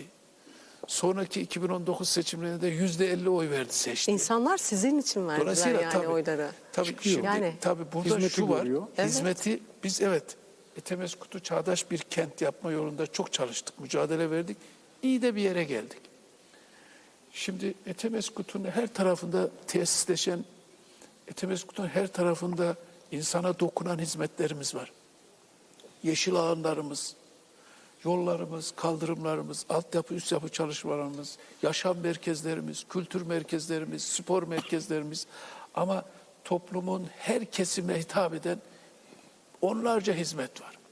Sonraki 2019 seçimlerinde de yüzde 50 oy verdi seçti. İnsanlar sizin için verdiler Dolayısıyla yani tabii, oyları. Tabii Çıkıyor. şimdi Yani- tabii burada Hizmeti şu var. görüyor. Evet. Hizmeti biz evet Etemeskut'u çağdaş bir kent yapma yolunda çok çalıştık, mücadele verdik. İyi de bir yere geldik. Şimdi Etemeskut'un her tarafında tesisleşen, Etemeskut'un her tarafında insana dokunan hizmetlerimiz var. Yeşil alanlarımız, yollarımız, kaldırımlarımız, altyapı, üst yapı çalışmalarımız, yaşam merkezlerimiz, kültür merkezlerimiz, spor merkezlerimiz ama toplumun her kesimine hitap eden onlarca hizmet var.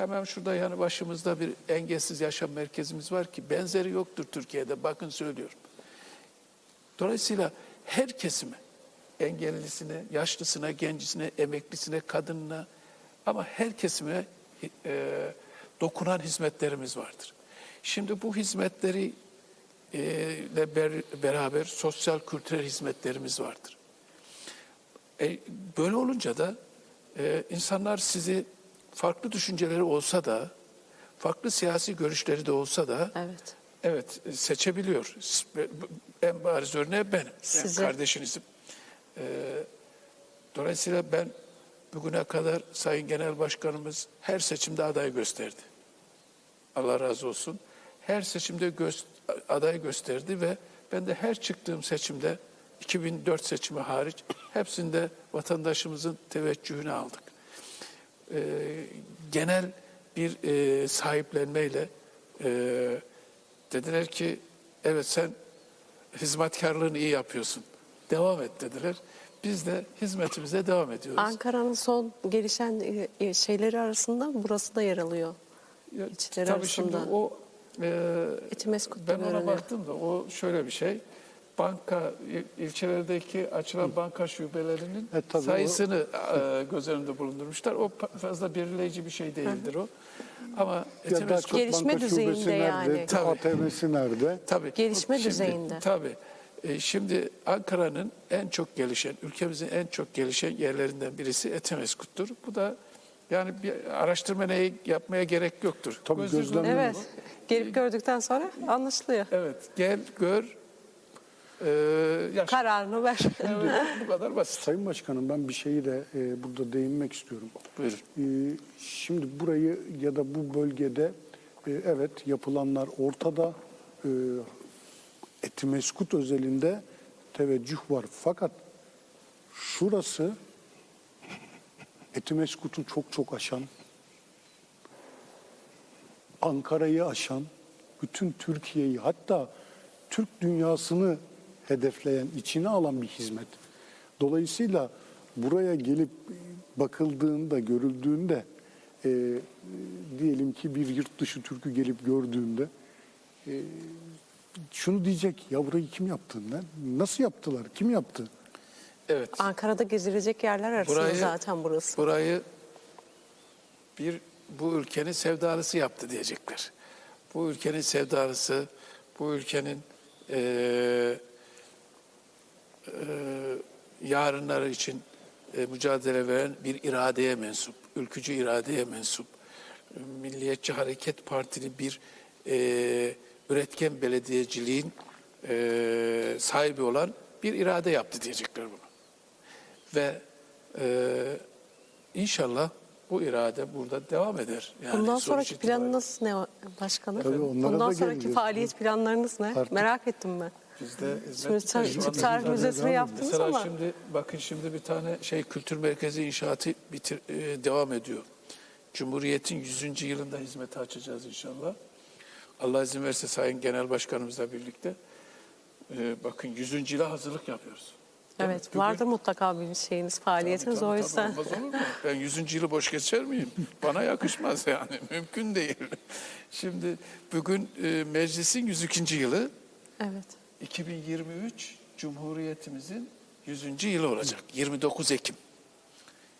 Hemen şurada yanı başımızda bir engelsiz yaşam merkezimiz var ki benzeri yoktur Türkiye'de. Bakın söylüyorum. Dolayısıyla her kesime, engellisine, yaşlısına, gencisine, emeklisine, kadınına ama her kesime e, dokunan hizmetlerimiz vardır. Şimdi bu hizmetleri e, ile ber- beraber sosyal kültürel hizmetlerimiz vardır. E, böyle olunca da e, insanlar sizi farklı düşünceleri olsa da, farklı siyasi görüşleri de olsa da Evet. Evet seçebiliyor. En bariz örneği benim. Ben Sizi. kardeşinizim. Ee, dolayısıyla ben bugüne kadar Sayın Genel Başkanımız her seçimde aday gösterdi. Allah razı olsun. Her seçimde gö- aday gösterdi ve ben de her çıktığım seçimde 2004 seçimi hariç hepsinde vatandaşımızın teveccühünü aldık. Ee, genel bir e, sahiplenmeyle e, dediler ki evet sen hizmetkarlığını iyi yapıyorsun. Devam et dediler. Biz de hizmetimize devam ediyoruz. Ankara'nın son gelişen e, şeyleri arasında burası da yer alıyor. Ya, İçleri Tabii şimdi arasında. o e, ben ona baktım da o şöyle bir şey. Banka il- ilçelerdeki açılan banka şubelerinin E, tabii o- sayısını e, göz önünde bulundurmuşlar. O fazla belirleyici bir şey değildir o. Ama Ya Etimeskut- daha çok Gelişme banka düzeyinde şubesi nerede, yani. Tabii. ATM'si nerede? Tabii. Gelişme Şimdi- düzeyinde. Tabii. E, şimdi Ankara'nın en çok gelişen, ülkemizin en çok gelişen yerlerinden birisi Etemeskut'tur. Bu da yani bir araştırma ne yapmaya gerek yoktur. Tabii, Gözünüzün gözlemle- önünde Evet. Gelip gördükten sonra anlaşılıyor. Evet, gel, gör, e, yaş. Kararını ver. Bu kadar basit. Sayın Başkanım ben bir şeyi de e, burada değinmek istiyorum. Buyurun. E, şimdi burayı ya da bu bölgede e, evet yapılanlar ortada. E, Etimeskut özelinde teveccüh var. Fakat şurası Etimeskut'u çok çok aşan, Ankara'yı aşan, bütün Türkiye'yi hatta Türk dünyasını hedefleyen, içine alan bir hizmet. Dolayısıyla buraya gelip bakıldığında, görüldüğünde e, diyelim ki bir yurt dışı Türk'ü gelip gördüğünde e, şunu diyecek, ya burayı kim yaptı? Nasıl yaptılar? Kim yaptı? Evet. Ankara'da gezilecek yerler arasında Burayı- zaten burası. Burayı bir bu ülkenin sevdalısı yaptı diyecekler. Bu ülkenin sevdalısı, bu ülkenin eee, yarınları için e, mücadele veren bir iradeye mensup, ülkücü iradeye mensup, Milliyetçi Hareket Partili bir eee, üretken belediyeciliğin eee, sahibi olan bir irade yaptı diyecekler bunu. Ve e, inşallah bu irade burada devam eder. Yani Bundan sonraki planınız ne başkanım? Tabii onlara Bundan da sonraki geleceğiz. faaliyet planlarınız ne? Artık- Merak ettim ben. Bizde Şimdi hizmet Tarih devam yaptınız Mesela ama şimdi bakın şimdi bir tane şey kültür merkezi inşaatı bitir, e, devam ediyor. Cumhuriyet'in 100. yılında hizmete açacağız inşallah. Allah izin verirse Sayın Genel Başkanımızla birlikte. e, bakın 100. yıla hazırlık yapıyoruz. Evet, Bugün- vardır mutlaka bir şeyiniz, faaliyetiniz Tabii, tabii, yüzden. olmaz olur mu? Ben 100. yılı boş geçer miyim? Bana yakışmaz yani. Mümkün değil. Şimdi bugün e, meclisin 102. yılı. Evet. 2023 Cumhuriyetimizin 100. yılı olacak. 29 Ekim.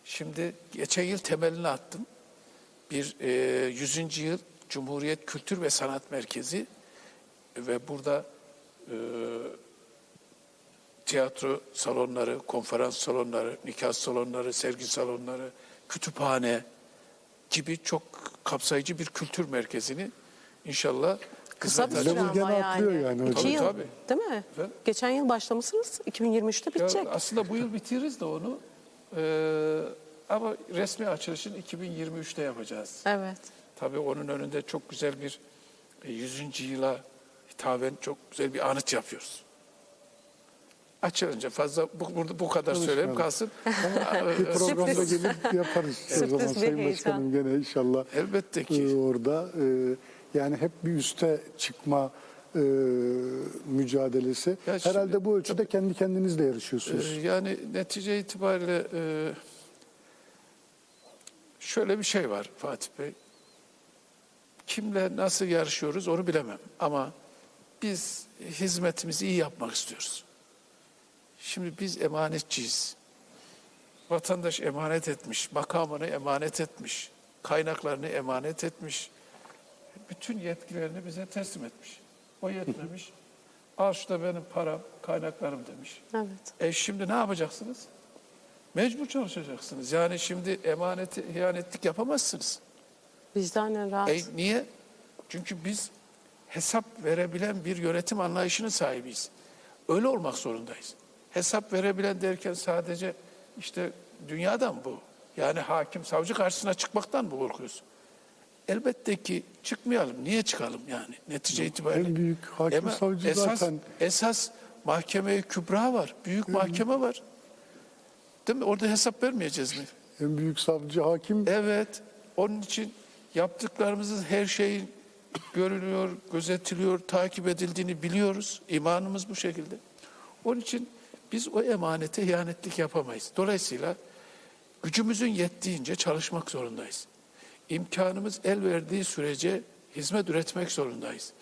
Şimdi geçen yıl temelini attım. Bir e, 100. yıl Cumhuriyet Kültür ve Sanat Merkezi ve burada e, tiyatro salonları, konferans salonları, nikah salonları, sergi salonları, kütüphane gibi çok kapsayıcı bir kültür merkezini inşallah Kısa bir süre ama yani. atlıyor yani hocam. İki Tabii, yıl tabii. değil mi? Efendim? Geçen yıl başlamışsınız, 2023'te Ya bitecek. aslında bu yıl bitiririz de onu. Ee, ama resmi açılışını 2023'te yapacağız. Evet. Tabii onun önünde çok güzel bir e, 100. yıla hitaben çok güzel bir anıt yapıyoruz. Açılınca fazla bu, burada bu kadar söyleyeyim kalsın. Bir programda Sürpriz. gelip yaparız o Sürpriz zaman bir Sayın heyecan. Başkanım gene inşallah. Elbette ki. e, orada e, yani hep bir üste çıkma e, mücadelesi. Ya şimdi- Herhalde bu ölçüde kendi kendinizle yarışıyorsunuz. yani netice itibariyle e, şöyle bir şey var Fatih Bey. Kimle nasıl yarışıyoruz onu bilemem. Ama biz hizmetimizi iyi yapmak istiyoruz. Şimdi biz emanetçiyiz. Vatandaş emanet etmiş, makamını emanet etmiş, kaynaklarını emanet etmiş. Bütün yetkilerini bize teslim etmiş. O yetmemiş. Al şu da benim param, kaynaklarım demiş. Evet. E şimdi ne yapacaksınız? Mecbur çalışacaksınız. Yani şimdi emaneti, ihanetlik yapamazsınız. Vicdanen rahat. E niye? Çünkü biz hesap verebilen bir yönetim anlayışının sahibiyiz. Öyle olmak zorundayız. Hesap verebilen derken sadece işte dünyadan bu. Yani hakim, savcı karşısına çıkmaktan mı korkuyoruz? Elbette ki çıkmayalım. Niye çıkalım yani netice itibariyle? en büyük hakim, Ama savcı esas, zaten- Esas mahkeme kübra var. Büyük mahkeme var. Değil mi? Orada hesap vermeyeceğiz mi? En büyük savcı hakim Evet. Onun için yaptıklarımızın her şeyin görülüyor, gözetiliyor, takip edildiğini biliyoruz. İmanımız bu şekilde. Onun için biz o emanete ihanetlik yapamayız. Dolayısıyla gücümüzün yettiğince çalışmak zorundayız. İmkanımız el verdiği sürece hizmet üretmek zorundayız.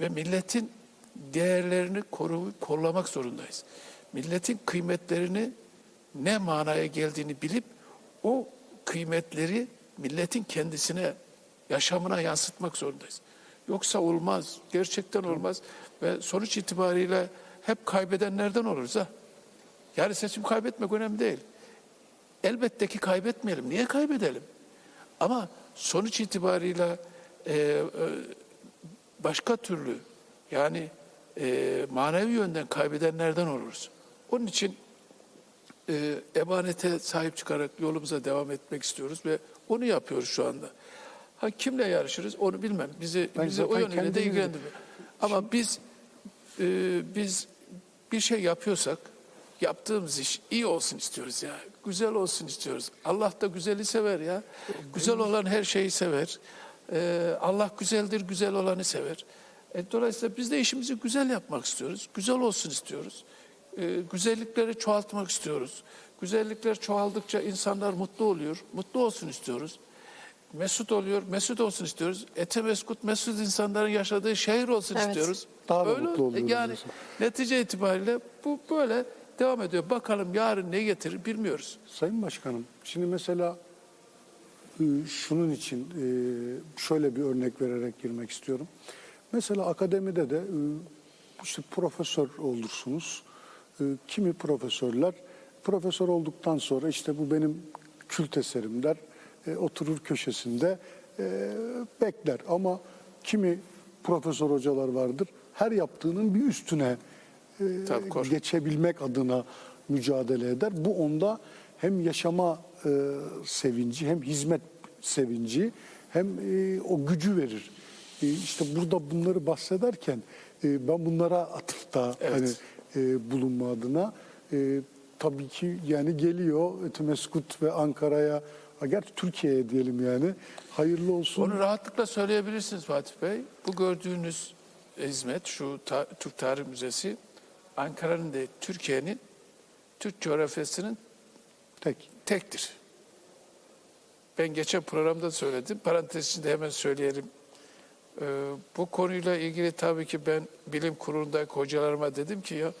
Ve milletin değerlerini koruyup kollamak zorundayız. Milletin kıymetlerini ne manaya geldiğini bilip o kıymetleri milletin kendisine, yaşamına yansıtmak zorundayız. Yoksa olmaz, gerçekten olmaz ve sonuç itibariyle hep kaybedenlerden oluruz ha. Yani seçim kaybetmek önemli değil. Elbette ki kaybetmeyelim. Niye kaybedelim? Ama sonuç itibariyle e, e, başka türlü yani e, manevi yönden kaybedenlerden oluruz. Onun için e, emanete sahip çıkarak yolumuza devam etmek istiyoruz ve onu yapıyoruz şu anda. Ha kimle yarışırız onu bilmem. Bizi Ben bizi o yönüyle de ilgilendirmiyor. Ama biz e, biz bir şey yapıyorsak yaptığımız iş iyi olsun istiyoruz ya. Güzel olsun istiyoruz. Allah da güzeli sever ya. Güzel olan her şeyi sever. E, Allah güzeldir, güzel olanı sever. E, dolayısıyla biz de işimizi güzel yapmak istiyoruz. Güzel olsun istiyoruz. E, güzellikleri çoğaltmak istiyoruz. Güzellikler çoğaldıkça insanlar mutlu oluyor. Mutlu olsun istiyoruz. Mesut oluyor, mesut olsun istiyoruz. Ete meskut, mesut insanların yaşadığı şehir olsun Evet. istiyoruz. Daha da Öyle- mutlu oluyoruz Yani diyorsun. netice itibariyle bu böyle devam ediyor. Bakalım yarın ne getirir bilmiyoruz. Sayın Başkanım, şimdi mesela e, şunun için e, şöyle bir örnek vererek girmek istiyorum. Mesela akademide de e, işte profesör olursunuz. Kimi profesörler profesör olduktan sonra işte bu benim kült eserim der. Oturur köşesinde bekler ama kimi profesör hocalar vardır. Her yaptığının bir üstüne e, Tabii, geçebilmek adına mücadele eder. Bu onda hem yaşama e, sevinci hem hizmet sevinci hem e, o gücü verir. E, işte burada bunları bahsederken e, ben bunlara atıfta Evet. hani e, bulunma adına e, tabii ki yani geliyor Etimeskut ve Ankara'ya gerçi Türkiye'ye diyelim yani hayırlı olsun. Onu rahatlıkla söyleyebilirsiniz Fatih Bey. Bu gördüğünüz hizmet, şu ta- Türk Tarih Müzesi, Ankara'nın değil, Türkiye'nin Türk coğrafyasının Tek. tektir. Ben geçen programda söyledim. Parantez içinde hemen söyleyelim. Ee, bu konuyla ilgili tabii ki ben bilim kurulundaki hocalarıma dedim ki ya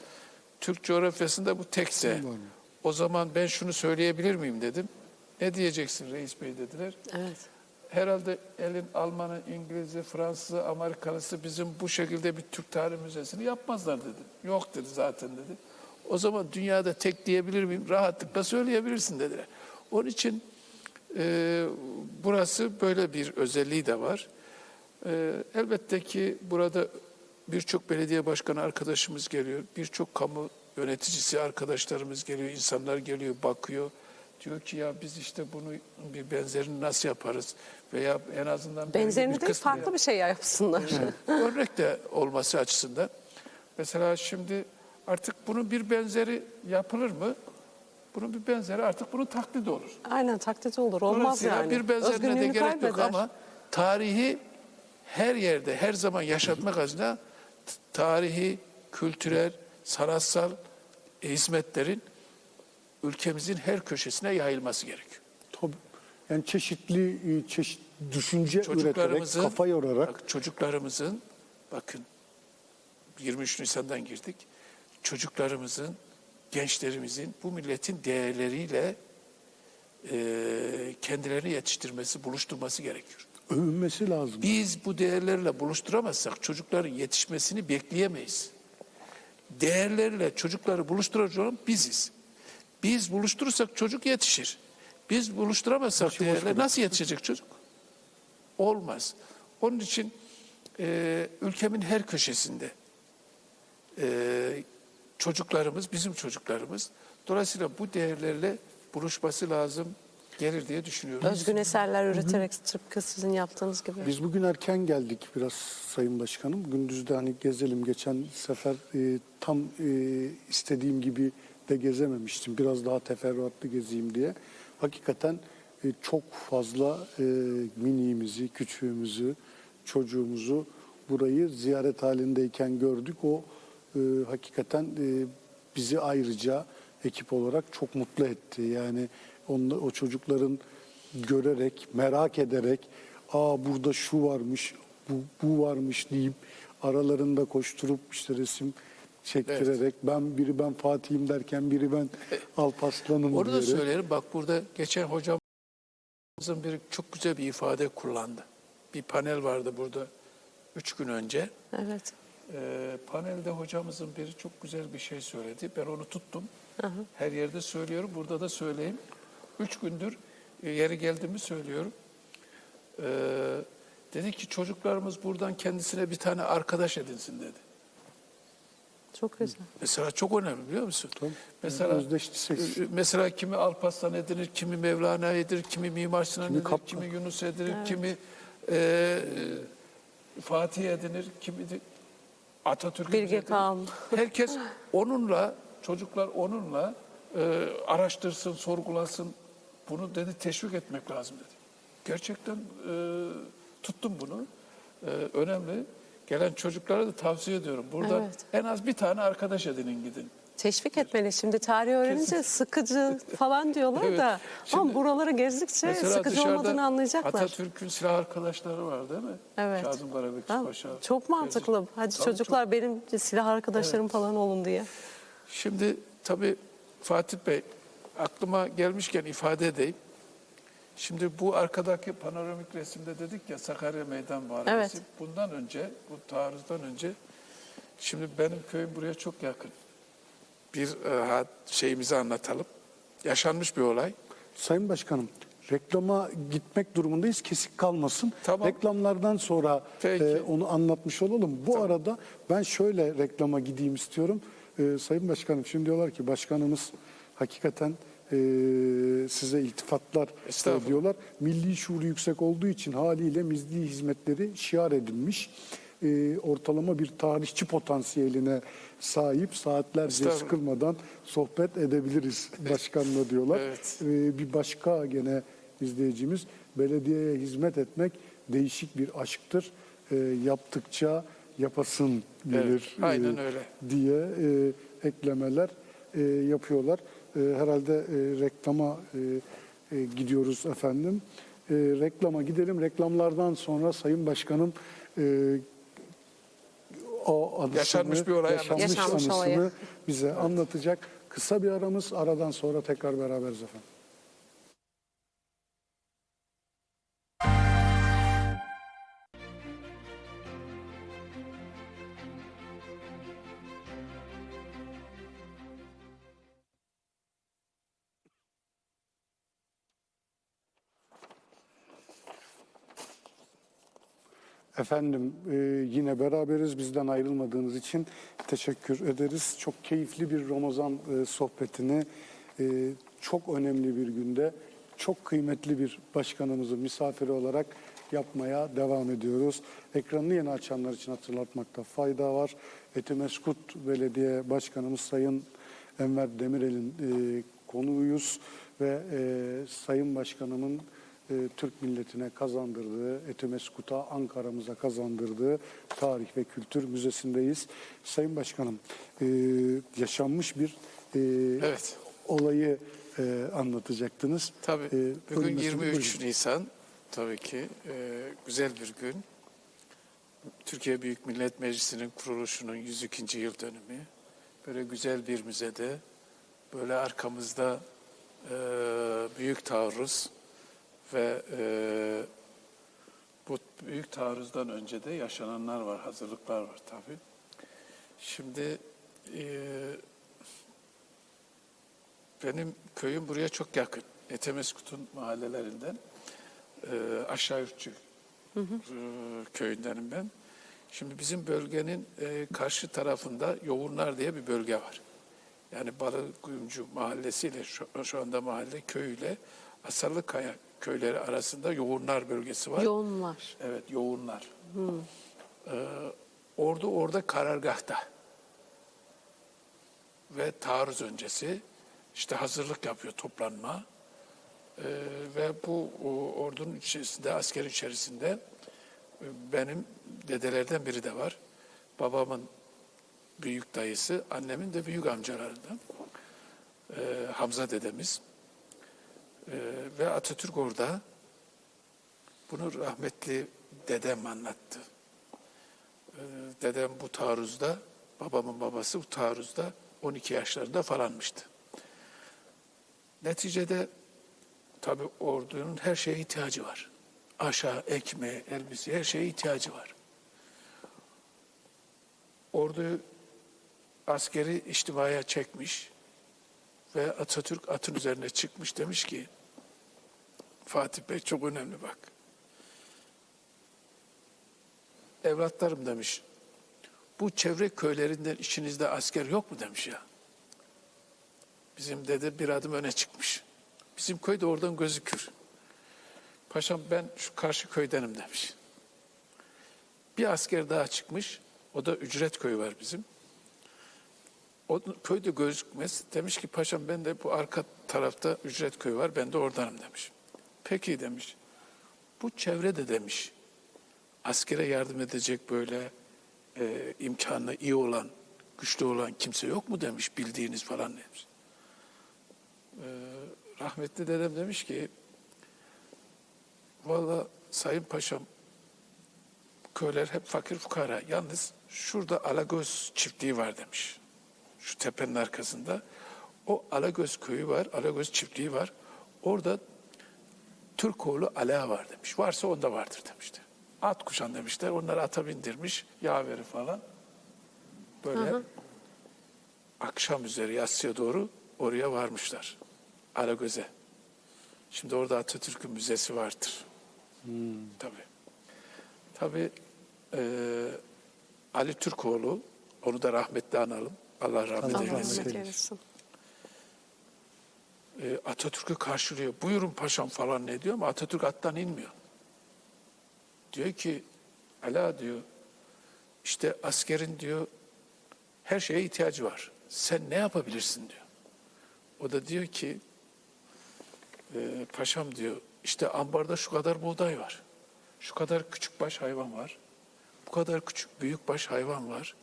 Türk coğrafyasında bu tekse o zaman ben şunu söyleyebilir miyim dedim. Ne diyeceksin reis bey dediler. Evet. Herhalde elin Almanı, İngiliz'i, Fransız'ı, Amerikalısı bizim bu şekilde bir Türk Tarih Müzesi'ni yapmazlar dedi. Yok dedi zaten dedi. O zaman dünyada tek diyebilir miyim? Rahatlıkla söyleyebilirsin dediler. Onun için e, burası böyle bir özelliği de var. E, elbette ki burada birçok belediye başkanı arkadaşımız geliyor. Birçok kamu yöneticisi arkadaşlarımız geliyor. insanlar geliyor, bakıyor. Diyor ki ya biz işte bunu bir benzerini nasıl yaparız? Veya en azından Benzerini değil farklı bir şey yapsınlar. örnek de olması açısından. Mesela şimdi artık bunun bir benzeri yapılır mı? Bunun bir benzeri artık bunun taklidi olur. Aynen taklit olur. Olmaz yani. bir benzerine de gerek yok kaybeder. ama tarihi her yerde, her zaman yaşatmak adına tarihi, kültürel, sanatsal hizmetlerin ülkemizin her köşesine yayılması gerekiyor. Tabii. Yani çeşitli e, çeşit düşünce üreterek, kafa yorarak bak, çocuklarımızın, bakın 23 Nisan'dan girdik, çocuklarımızın, gençlerimizin bu milletin değerleriyle e, kendilerini yetiştirmesi, buluşturması gerekiyor. övünmesi lazım. Biz bu değerlerle buluşturamazsak çocukların yetişmesini bekleyemeyiz. Değerlerle çocukları buluşturacak olan biziz. Biz buluşturursak çocuk yetişir. Biz buluşturamazsak değerler nasıl yetişecek çocuk? Olmaz. Onun için e, ülkemin her köşesinde e, çocuklarımız, bizim çocuklarımız dolayısıyla bu değerlerle buluşması lazım gelir diye düşünüyorum. Özgün eserler üreterek tıpkı sizin yaptığınız gibi. Biz bugün erken geldik biraz Sayın Başkanım. Gündüzde hani gezelim. Geçen sefer e, tam e, istediğim gibi de gezememiştim. Biraz daha teferruatlı gezeyim diye. Hakikaten e, çok fazla e, miniğimizi, küçüğümüzü, çocuğumuzu burayı ziyaret halindeyken gördük. O e, hakikaten e, bizi ayrıca ekip olarak çok mutlu etti. Yani onla, o çocukların görerek, merak ederek, aa burada şu varmış, bu, bu varmış deyip aralarında koşturup işte resim çektirerek ben biri ben Fatih'im derken biri ben Alparslan'ım Onu da diyerek. söyleyelim. Bak burada geçen hocamızın bir çok güzel bir ifade kullandı. Bir panel vardı burada üç gün önce. Evet. Ee, panelde hocamızın biri çok güzel bir şey söyledi. Ben onu tuttum. Her yerde söylüyorum. Burada da söyleyeyim. Üç gündür e, yeri geldiğimi söylüyorum. Ee, dedi ki çocuklarımız buradan kendisine bir tane arkadaş edinsin dedi. Çok güzel. Mesela çok önemli biliyor musun? Tabii. Mesela Özdeşlik. e, mesela kimi Alparslan edinir, kimi Mevlana edinir, kimi Mimar Sinan Kimi edinir, Kaplan. kimi Yunus edinir, kimi e, Fatih edinir, kimi de Atatürk Bilge edinir. Kağan. Herkes onunla, çocuklar onunla e, araştırsın, sorgulasın. Bunu dedi teşvik etmek lazım dedi. Gerçekten e, tuttum bunu. E, önemli. Gelen çocuklara da tavsiye ediyorum. Burada Evet. en az bir tane arkadaş edinin gidin. Teşvik etmeli. Şimdi tarih öğrenince sıkıcı falan diyorlar Evet. da. Ama Şimdi- buraları gezdikçe Mesela sıkıcı olmadığını anlayacaklar. Atatürk'ün silah arkadaşları var değil mi? Evet. Kazım Karabekir Paşa. çok mantıklı. Hadi Tabii çocuklar benim silah arkadaşlarım falan olun diye. Şimdi tabii Fatih Bey aklıma gelmişken ifade edeyim. Şimdi bu arkadaki panoramik resimde dedik ya Sakarya Meydan Muharebesi. Evet. Bundan önce, bu taarruzdan önce şimdi benim köyüm buraya çok yakın. Bir e, şeyimizi anlatalım. Yaşanmış bir olay. Sayın Başkanım, reklama gitmek durumundayız. Kesik kalmasın. Tamam. Reklamlardan sonra Peki. e, onu anlatmış olalım. Bu arada ben şöyle reklama gideyim istiyorum. E, Sayın Başkanım şimdi diyorlar ki başkanımız hakikaten e, size iltifatlar Estağfurullah. diyorlar. Milli şuuru yüksek olduğu için haliyle milli hizmetleri şiar edilmiş. E, ortalama bir tarihçi potansiyeline sahip saatlerce sıkılmadan sohbet edebiliriz başkanla diyorlar. Evet. Ee, bir başka gene izleyicimiz belediyeye hizmet etmek değişik bir aşktır. Ee, yaptıkça yapasın gelir Evet, aynen e, öyle. diye e, eklemeler e, yapıyorlar. E, herhalde e, reklama e, e, gidiyoruz efendim. E, reklama gidelim. Reklamlardan sonra Sayın Başkanım e, o anısını, Yaşanmış bir olay yaşanmış anısını olayı. bize anlatacak. Kısa bir aramız. Aradan sonra tekrar beraberiz efendim. Efendim e, yine beraberiz. Bizden ayrılmadığınız için teşekkür ederiz. Çok keyifli bir Ramazan e, sohbetini e, çok önemli bir günde çok kıymetli bir başkanımızın misafiri olarak yapmaya devam ediyoruz. Ekranını yeni açanlar için hatırlatmakta fayda var. Etimeskut Belediye Başkanımız Sayın Enver Demirel'in e, konuğuyuz ve e, Sayın Başkanımın e, Türk milletine kazandırdığı, Etimeskut'a, Ankara'mıza kazandırdığı Tarih ve Kültür Müzesi'ndeyiz. Sayın Başkanım, e, yaşanmış bir e, Evet. olayı e, anlatacaktınız. Tabii. E, Bugün buyurun, 23 buyurun. Nisan. Tabii ki e, güzel bir gün. Türkiye Büyük Millet Meclisi'nin kuruluşunun 102. yıl dönümü. Böyle güzel bir müzede, böyle arkamızda e, büyük taarruz ve e, bu büyük taarruzdan önce de yaşananlar var, hazırlıklar var tabii. Şimdi e, benim köyüm buraya çok yakın. Etemeskut'un mahallelerinden. Ee, aşağı Ürkçü e, köyündenim ben. Şimdi bizim bölgenin e, karşı tarafında Yoğunlar diye bir bölge var. Yani Balıkuyumcu mahallesiyle şu, şu anda mahalle köyüyle Asarlıkaya köyleri arasında Yoğunlar bölgesi var. Yoğunlar. Evet, yoğunlar. Ee, ordu orada karargahta. Ve taarruz öncesi işte hazırlık yapıyor toplanma. Ee, ve bu o, ordunun içerisinde, askerin içerisinde e, benim dedelerden biri de var. Babamın büyük dayısı, annemin de büyük amcalarından. Ee, Hamza dedemiz. Ee, ve Atatürk orada bunu rahmetli dedem anlattı. Ee, dedem bu taarruzda, babamın babası bu taarruzda 12 yaşlarında falanmıştı. Neticede tabi ordunun her şeye ihtiyacı var. Aşağı, ekmeğe, elbise her şeye ihtiyacı var. Ordu askeri içtimaya çekmiş ve Atatürk atın üzerine çıkmış demiş ki Fatih Bey çok önemli bak. Evlatlarım demiş. Bu çevre köylerinden içinizde asker yok mu demiş ya. Bizim dede bir adım öne çıkmış. Bizim köy de oradan gözükür. Paşam ben şu karşı köydenim demiş. Bir asker daha çıkmış. O da ücret köyü var bizim. O köyde gözükmez. Demiş ki paşam ben de bu arka tarafta ücret köyü var. Ben de oradanım demiş. Peki demiş. Bu çevrede demiş. Askere yardım edecek böyle e, imkanı iyi olan, güçlü olan kimse yok mu demiş bildiğiniz falan demiş. E, rahmetli dedem demiş ki valla Sayın Paşam köyler hep fakir fukara. Yalnız şurada Alagöz çiftliği var demiş. Şu tepenin arkasında. O Alagöz köyü var, Alagöz çiftliği var. Orada Türkoğlu Ala var demiş. Varsa onda vardır demişti. At kuşan demişler. Onları ata bindirmiş. Yaveri falan. Böyle akşam üzeri yatsıya doğru oraya varmışlar. Alagöz'e. Şimdi orada Atatürk'ün müzesi vardır. Tabii. Tabii eee, Ali Türkoğlu, onu da rahmetli analım. Allah rahmet Allah eylesin. rahmet rahmet eylesin. E, Atatürk'ü karşılıyor. Buyurun paşam falan ne diyor ama Atatürk attan inmiyor. Diyor ki Ala diyor işte askerin diyor her şeye ihtiyacı var. Sen ne yapabilirsin diyor. O da diyor ki e, paşam diyor işte ambarda şu kadar buğday var. Şu kadar küçük baş hayvan var. Bu kadar küçük büyük baş hayvan var.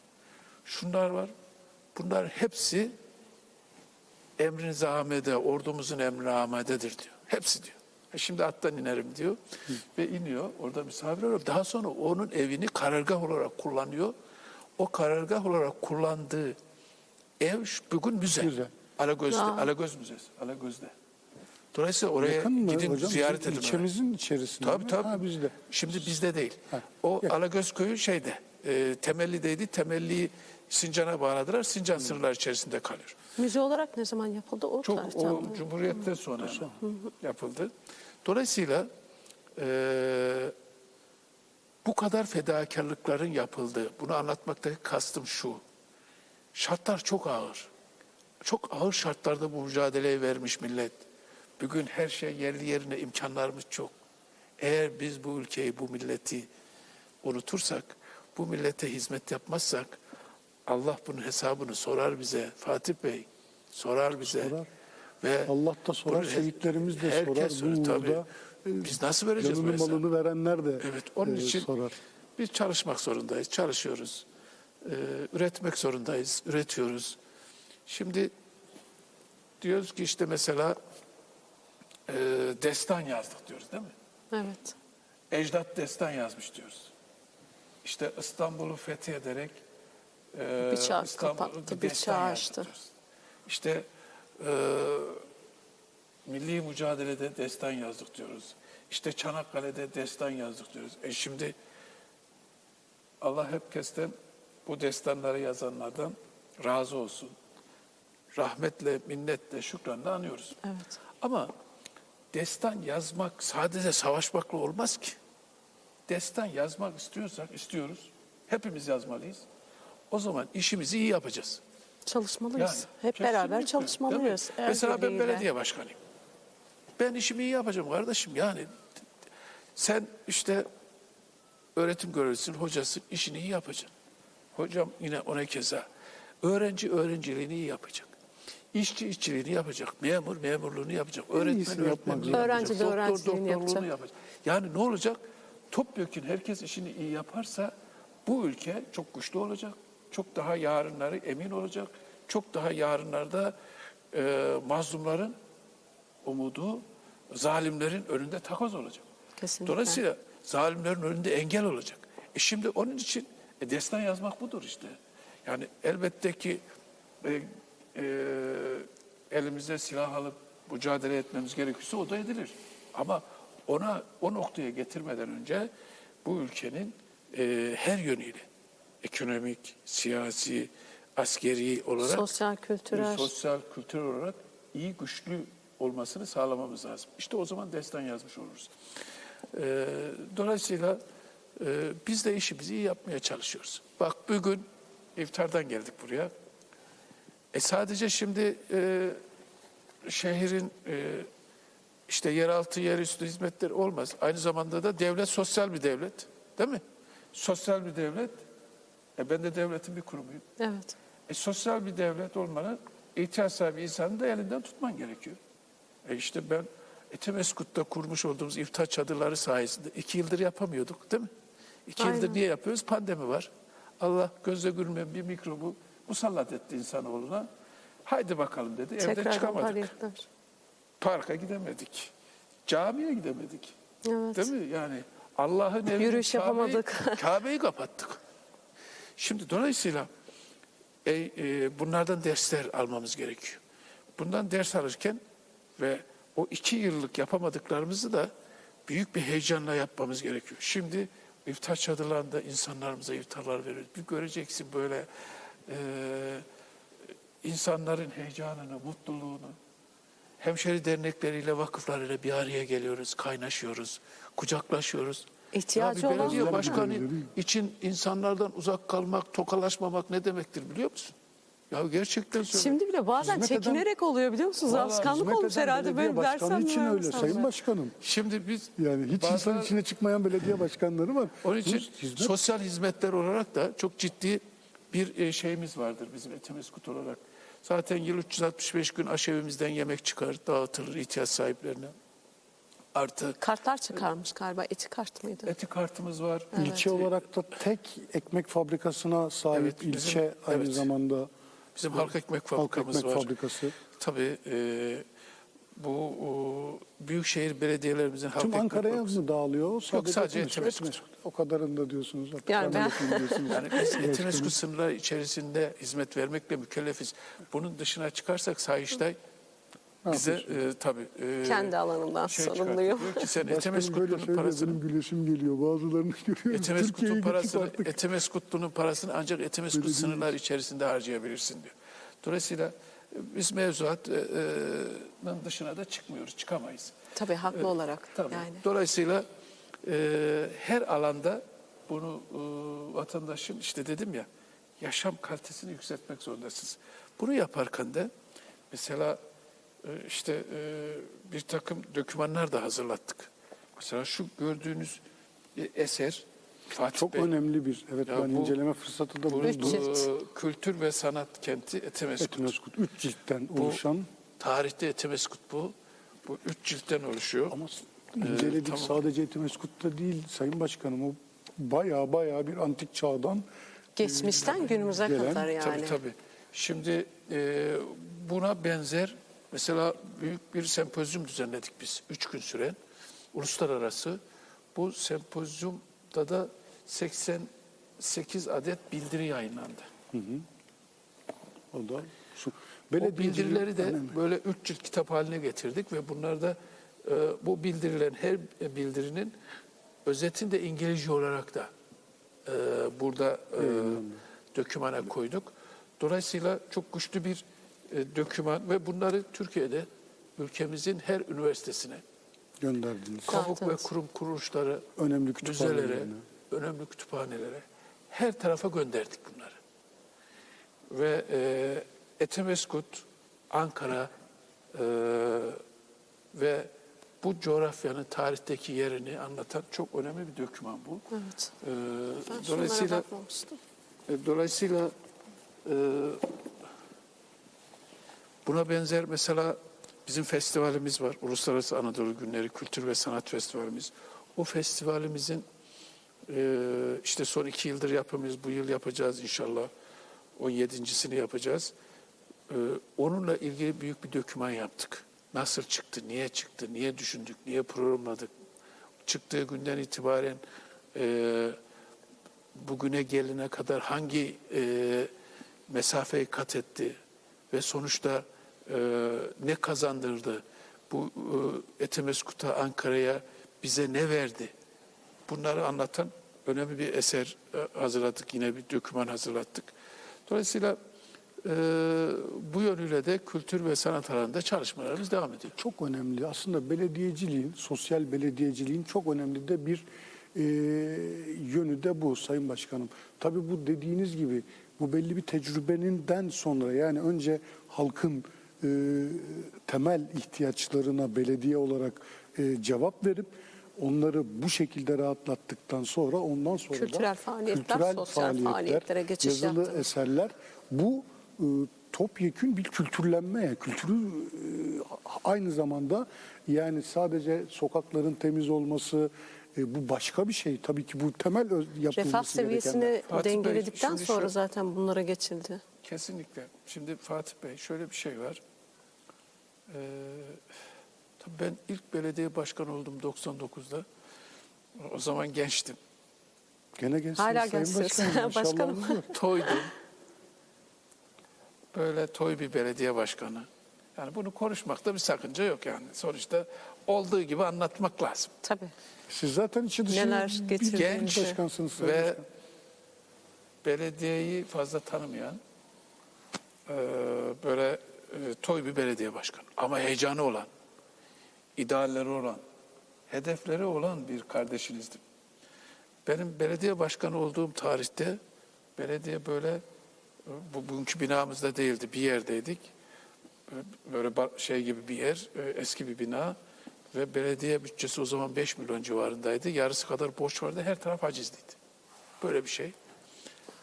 Şunlar var. Bunlar hepsi emriniz amede, ordumuzun emri amadedir diyor. Hepsi diyor. E şimdi attan inerim diyor. Ve iniyor. Orada misafir oluyor. Daha sonra onun evini karargah olarak kullanıyor. O karargah olarak kullandığı ev bugün müze. Güzel. Alagöz'de, Aa. Alagöz Müzesi. Alagöz'de. Dolayısıyla oraya Yakın gidin hocam? ziyaret edin. İlçemizin içerisinde Tabii mi? tabii. Ha, bizde. Şimdi bizde değil. Ha, O yakın. Alagöz köyü şeyde, e, Temelli'deydi. Temelli'yi Sincan'a bağladılar. Sincan sınırlar içerisinde kalıyor. Müze olarak ne zaman yapıldı? O Çok tarihten o? Cumhuriyet'ten sonra yapıldı. Dolayısıyla e, bu kadar fedakarlıkların yapıldığı, bunu anlatmaktaki kastım şu. Şartlar çok ağır. Çok ağır şartlarda bu mücadeleyi vermiş millet. Bugün her şey yerli yerine imkanlarımız çok. Eğer biz bu ülkeyi, bu milleti unutursak, bu millete hizmet yapmazsak Allah bunun hesabını sorar bize. Fatih Bey sorar bize. Sorar. Ve Allah da sorar, bunu şehitlerimiz de herkes sorar. Bu tabii. Biz nasıl vereceğiz bu hesabı? malını verenler de Evet, onun e, için sorar. biz çalışmak zorundayız, çalışıyoruz. Ee, üretmek zorundayız, üretiyoruz. Şimdi diyoruz ki işte mesela e, destan yazdık diyoruz değil mi? Evet. Ecdat destan yazmış diyoruz. İşte İstanbul'u fethederek e, Bir çağ İstanbul'u kapattı, bir diyoruz. İşte e, milli mücadelede destan yazdık diyoruz. İşte Çanakkale'de destan yazdık diyoruz. E şimdi Allah herkesten bu destanları yazanlardan razı olsun. Rahmetle, minnetle, şükranla anıyoruz. Evet. Ama destan yazmak sadece savaşmakla olmaz ki. Destan yazmak istiyorsak istiyoruz. Hepimiz yazmalıyız. O zaman işimizi iyi yapacağız. Çalışmalıyız. Yani, Hep beraber çalışmalıyız. mi? Mesela ben belediye başkanıyım. Ben işimi iyi yapacağım kardeşim. Yani sen işte öğretim görevlisin, hocasın, işini iyi yapacaksın. Hocam yine ona keza. Öğrenci öğrenciliğini iyi yapacak. İşçi işçiliğini yapacak. Memur memurluğunu yapacak. Öğretmen öğretmenliğini yapacak. Öğrenci de Doktor öğrenciliğini doktorluğunu yapacak. Yani ne olacak? Topyekun herkes işini iyi yaparsa bu ülke çok güçlü olacak. Çok daha yarınları emin olacak. Çok daha yarınlarda e, mazlumların umudu zalimlerin önünde takoz olacak. Kesinlikle. Dolayısıyla zalimlerin önünde engel olacak. E şimdi onun için e, destan yazmak budur işte. Yani elbette ki e, e, elimize silah alıp mücadele etmemiz gerekirse o da edilir. Ama ona o noktaya getirmeden önce bu ülkenin e, her yönüyle ekonomik, siyasi, askeri olarak Sosyal, kültürel. sosyal, kültürel olarak iyi, güçlü olmasını sağlamamız lazım. İşte o zaman destan yazmış oluruz. Ee, dolayısıyla e, biz de işimizi iyi yapmaya çalışıyoruz. Bak bugün iftardan geldik buraya. E sadece şimdi e, şehrin e, işte yeraltı, yerüstü hizmetleri olmaz. Aynı zamanda da devlet sosyal bir devlet. Değil mi? Sosyal bir devlet. E ben de devletin bir kurumuyum. Evet. E, sosyal bir devlet olmanın ihtiyaç sahibi insanı da elinden tutman gerekiyor. E işte ben Etemeskut'ta kurmuş olduğumuz iftar çadırları sayesinde iki yıldır yapamıyorduk değil mi? İki yıldır Aynen. niye yapıyoruz? Pandemi var. Allah gözle görmeyen bir mikrobu musallat etti insanoğluna. Haydi bakalım dedi. Evden Tekrar çıkamadık. faaliyetler. Parka gidemedik. Camiye gidemedik. Evet. Değil mi? Yani Allah'ın evi Yürüyüş yapamadık. Kabe'yi kapattık. Şimdi dolayısıyla e, e, bunlardan dersler almamız gerekiyor. Bundan ders alırken ve o iki yıllık yapamadıklarımızı da büyük bir heyecanla yapmamız gerekiyor. Şimdi iftar çadırlarında insanlarımıza iftarlar veriyoruz. Bir göreceksin böyle e, insanların heyecanını, mutluluğunu, hemşeri dernekleriyle, vakıflarıyla bir araya geliyoruz, kaynaşıyoruz, kucaklaşıyoruz. İhtiyacı olan belediye başkanı için insanlardan uzak kalmak, tokalaşmamak ne demektir biliyor musun? Ya gerçekten söylüyorum. Şimdi bile bazen Hizmet eden- çekinerek oluyor biliyor musunuz? Alışkanlık olmuş eden herhalde belediye böyle başkanı dersem için öyle insanlar. Sayın Başkanım. Şimdi biz Yani hiç bazı- insan içine çıkmayan belediye başkanları var. Onun için hizmet sosyal hizmetler olarak da çok ciddi bir e, şeyimiz vardır bizim Etemeskut olarak. Zaten yıl 365 gün aşevimizden yemek çıkar, dağıtılır ihtiyaç sahiplerine. Artı Kartlar çıkarmış galiba. Eti kart mıydı? eti kartımız var. ilçe olarak da tek ekmek fabrikasına sahip Evet, bizim- ilçe aynı evet. zamanda Bizim halk ekmek halk fabrikamız ekmek var. fabrikası. tabii e, bu o, büyükşehir belediyelerimizin halk Tüm ekmek Ankara'ya mı dağılıyor? Sadece, sadece Etimesgut. Etimesgut. O kadarını diyorsunuz. Artık Yani ben- diyorsunuz. Yani biz Etimesgut sınırları içerisinde hizmet vermekle mükellefiz. Bunun dışına çıkarsak Sayıştay bize e, tabii e, Kendi alanından şey sorumluyum. Diyor ki sen Başkanım böyle söylüyor, parasını benim güleşim geliyor. Bazılarını görüyorum. Etemeskut'un Türkiye'yi parasını, artık. Etemeskutlu'nun parasını ancak Etemeskut Belediye- sınırlar içerisinde harcayabilirsin diyor. Dolayısıyla e, biz mevzuatın dışına da çıkmıyoruz, çıkamayız. Tabii haklı olarak Tabii. yani. Dolayısıyla e, her alanda bunu e, vatandaşın işte dedim ya yaşam kalitesini yükseltmek zorundasınız. Bunu yaparken de mesela e, işte e, bir takım dokümanlar da hazırlattık. Mesela şu gördüğünüz e, eser Fatih Çok Bey. önemli bir. Evet Ya ben bu- inceleme fırsatı da buldum. bu kültür ve sanat kenti Etemeskut. Etimeskut. Üç ciltten Bu oluşan tarihte Etemeskut bu. Bu üç ciltten oluşuyor. ama inceledik tamam. sadece Etimeskut'ta değil Sayın Başkanım. O baya baya bir antik çağdan Geçmişten günümüze gelen- kadar yani. Tabii tabii. Şimdi e, buna benzer mesela büyük bir sempozyum düzenledik biz. Üç gün süren uluslararası. Bu sempozyumda da 88 adet bildiri yayınlandı. o da şu O bildirileri de önemli. böyle üç cilt kitap haline getirdik ve bunlarda e, bu bildirilerin her bildirinin özetini de İngilizce olarak da e, burada e, dökümana koyduk. Dolayısıyla çok güçlü bir e, döküman ve bunları Türkiye'de ülkemizin her üniversitesine, gönderdiniz. kamu ve Dağıttınız. kurum kuruluşları, Önemli müzelere, önemli kütüphanelere her tarafa gönderdik bunları. Ve e, Etemeskut, Ankara e, ve bu coğrafyanın tarihteki yerini anlatan çok önemli bir doküman bu. Evet. E, Ben dolayısıyla e, dolayısıyla e, buna benzer mesela bizim festivalimiz var. Uluslararası Anadolu Günleri Kültür ve Sanat Festivalimiz. O festivalimizin e, işte son iki yıldır yapıyoruz. Bu yıl yapacağız inşallah. 17.sini yapacağız. E, onunla ilgili büyük bir döküman yaptık. Nasıl çıktı, niye çıktı, niye düşündük, niye programladık. Çıktığı günden itibaren e, bugüne gelene kadar hangi e, mesafeyi kat etti ve sonuçta e, ne kazandırdı? Bu e, Etemeskut'a, Ankara'ya bize ne verdi? Bunları anlatan önemli bir eser e, hazırladık. Yine bir doküman hazırlattık. Dolayısıyla e, bu yönüyle de kültür ve sanat alanında çalışmalarımız devam ediyor. Çok önemli. Aslında belediyeciliğin, sosyal belediyeciliğin çok önemli de bir e, yönü de bu Sayın Başkanım. Tabii bu dediğiniz gibi bu belli bir tecrübeninden sonra yani önce halkın e, temel ihtiyaçlarına belediye olarak e, cevap verip onları bu şekilde rahatlattıktan sonra ondan sonra Kültürel faaliyetler, sosyal faaliyetlere geçiş yazılı yaptınız. eserler bu e, topyekün bir kültürlenmeye, kültürü e, aynı zamanda yani sadece sokakların temiz olması e, bu başka bir şey. Tabii ki bu temel öz- yapılması Refah seviyesini Fatih Bey, dengeledikten şimdi sonra şu- zaten bunlara geçildi. Kesinlikle. Şimdi Fatih Bey şöyle bir şey var. Ee, tabii ben ilk belediye başkanı oldum 99'da. O zaman gençtim. Gene gençsiniz Hala Sayın gençsiniz. Başkanım. Toydum. Böyle toy bir belediye başkanı. Yani bunu konuşmakta bir sakınca yok yani. Sonuçta olduğu gibi anlatmak lazım. Tabii. Siz zaten içi dışı Neler bir getirdiğinizi. Genç başkansınız Sayın ve belediyeyi fazla tanımayan e, böyle toy bir belediye başkanı. Ama heyecanı olan, idealleri olan, hedefleri olan bir kardeşinizdim. Benim belediye başkanı olduğum tarihte belediye böyle e, bu bugünkü binamızda değildi, bir yerdeydik. E, Böyle şey gibi bir yer, e, eski bir bina ve belediye bütçesi o zaman 5 milyon civarındaydı. Yarısı kadar borç vardı, her taraf hacizliydi. Böyle bir şey.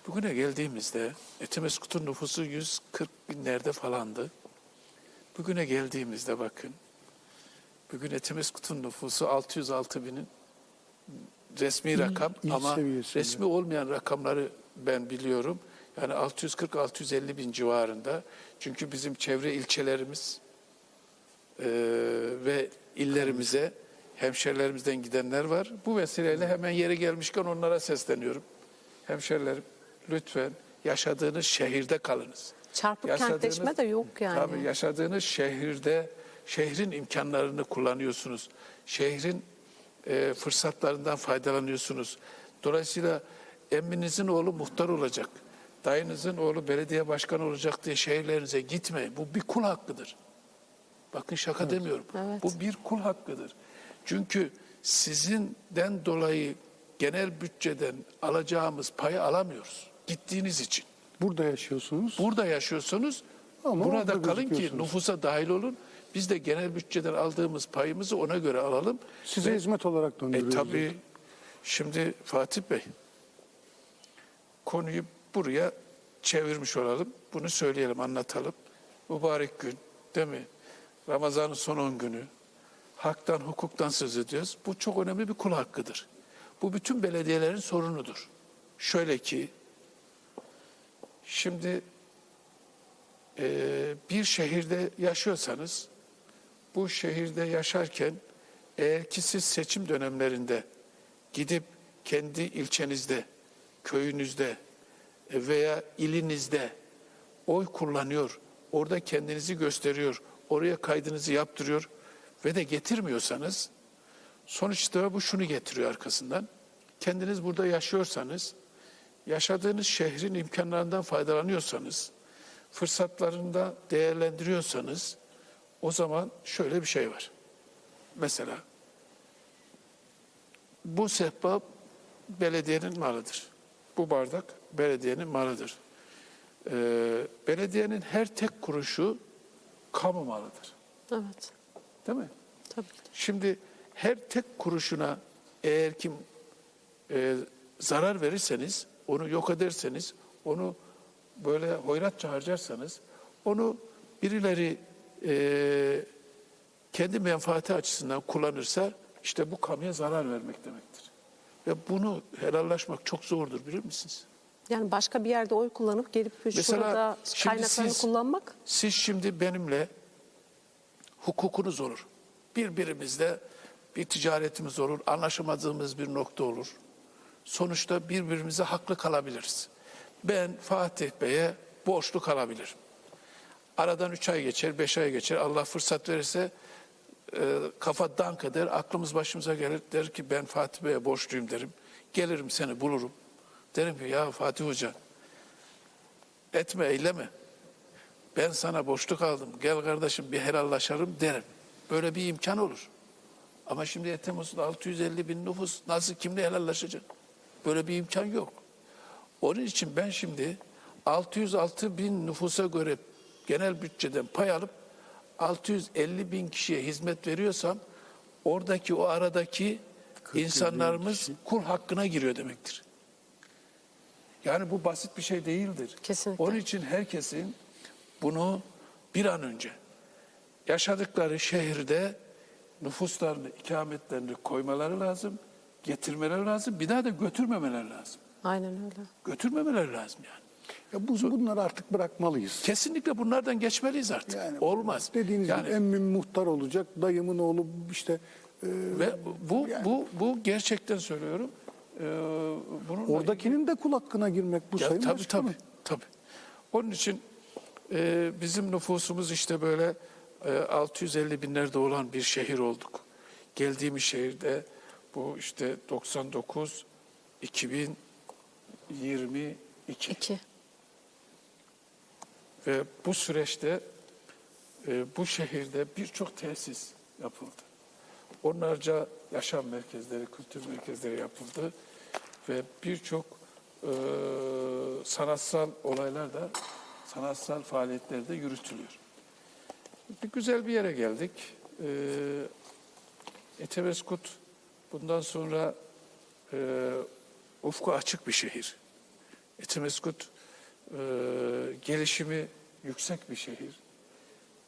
Bugüne geldiğimizde Etimeskut'un nüfusu 140 binlerde falandı. Bugüne geldiğimizde bakın, bugün Etimeskut'un nüfusu 606 binin resmi rakam il ama seviyesinde. resmi olmayan rakamları ben biliyorum. Yani 640-650 bin civarında. Çünkü bizim çevre ilçelerimiz e, ve illerimize hemşerilerimizden gidenler var. Bu vesileyle hemen yeri gelmişken onlara sesleniyorum. Hemşerilerim lütfen yaşadığınız şehirde kalınız. Çarpık Yaşadığınız- kentleşme de yok yani. Tabii yaşadığınız şehirde şehrin imkanlarını kullanıyorsunuz. Şehrin e, fırsatlarından faydalanıyorsunuz. Dolayısıyla emminizin oğlu muhtar olacak. Dayınızın oğlu belediye başkanı olacak diye şehirlerinize gitmeyin. Bu bir kul hakkıdır. Bakın şaka demiyorum. evet. Bu bir kul hakkıdır. Çünkü sizinden dolayı genel bütçeden alacağımız payı alamıyoruz. Gittiğiniz için. Burada yaşıyorsunuz. Burada yaşıyorsunuz. Ama burada kalın ki nüfusa dahil olun. Biz de genel bütçeden aldığımız payımızı ona göre alalım. Size Ve- hizmet olarak e, döndürüyoruz. tabii şimdi Fatih Bey konuyu buraya çevirmiş olalım. Bunu söyleyelim, anlatalım. Mübarek gün değil mi? Ramazan'ın son 10 günü. Haktan, hukuktan söz ediyoruz. Bu çok önemli bir kul hakkıdır. Bu bütün belediyelerin sorunudur. Şöyle ki, şimdi e, bir şehirde yaşıyorsanız, bu şehirde yaşarken eğer ki siz seçim dönemlerinde gidip kendi ilçenizde, köyünüzde e, veya ilinizde oy kullanıyor, orada kendinizi gösteriyor, oraya kaydınızı yaptırıyor ve de getirmiyorsanız sonuçta bu şunu getiriyor arkasından. Kendiniz burada yaşıyorsanız, yaşadığınız şehrin imkanlarından faydalanıyorsanız, fırsatlarında değerlendiriyorsanız o zaman şöyle bir şey var. Mesela bu sehpa belediyenin malıdır. Bu bardak belediyenin malıdır. Ee, belediyenin her tek kuruşu kamu malıdır. Evet. Değil mi? Tabii ki. Şimdi her tek kuruşuna eğer ki e, zarar verirseniz, onu yok ederseniz, onu böyle hoyratça harcarsanız, onu birileri e, kendi menfaati açısından kullanırsa işte bu kamuya zarar vermek demektir. Ve bunu helallaşmak çok zordur bilir misiniz? Yani başka bir yerde oy kullanıp gelip Mesela şurada kaynaklarını siz- kullanmak Siz şimdi benimle hukukunuz olur. Birbirimizle bir ticaretimiz olur, anlaşamadığımız bir nokta olur. Sonuçta birbirimize haklı kalabiliriz. Ben Fatih Bey'e borçlu kalabilirim. Aradan üç ay geçer, beş ay geçer. Allah fırsat verirse e, kafa dank eder, aklımız başımıza gelir. Der ki ben Fatih Bey'e borçluyum derim. Gelirim seni bulurum. Derim ki ya Fatih Hoca etme eyleme. Ben sana boşluk aldım. Gel kardeşim bir helallaşalım derim. Böyle bir imkan olur. Ama şimdi Temmuz'da 650 bin nüfus nasıl kimle helallaşacak? Böyle bir imkan yok. Onun için ben şimdi 606 bin nüfusa göre genel bütçeden pay alıp 650 bin kişiye hizmet veriyorsam oradaki o aradaki insanlarımız kul hakkına giriyor demektir. Yani bu basit bir şey değildir. Kesinlikle. Onun için herkesin bunu bir an önce yaşadıkları şehirde nüfuslarını, ikametlerini koymaları lazım, getirmeleri lazım. Bir daha da götürmemeleri lazım. aynen öyle. Götürmemeleri lazım yani. Ya bu, bunları artık bırakmalıyız. Kesinlikle bunlardan geçmeliyiz artık. Yani Olmaz. Dediğiniz yani, gibi emmim muhtar olacak, dayımın oğlu işte e, ve bu bu bu gerçekten söylüyorum. Ee, bunun oradakinin de kul hakkına girmek bu Ya, sayın tabii başkanım. tabii tabii. Onun için e, bizim nüfusumuz işte böyle e, 650 binlerde olan bir şehir olduk. Geldiğimiz şehirde bu işte 99 2022 İki. ve bu süreçte e, bu şehirde birçok tesis yapıldı. Onlarca yaşam merkezleri, kültür merkezleri yapıldı ve birçok e, sanatsal olaylar da, sanatsal faaliyetler de yürütülüyor. Bir güzel bir yere geldik. E, Etebeskut bundan sonra e, ufku açık bir şehir. Etimeskut e, gelişimi yüksek bir şehir.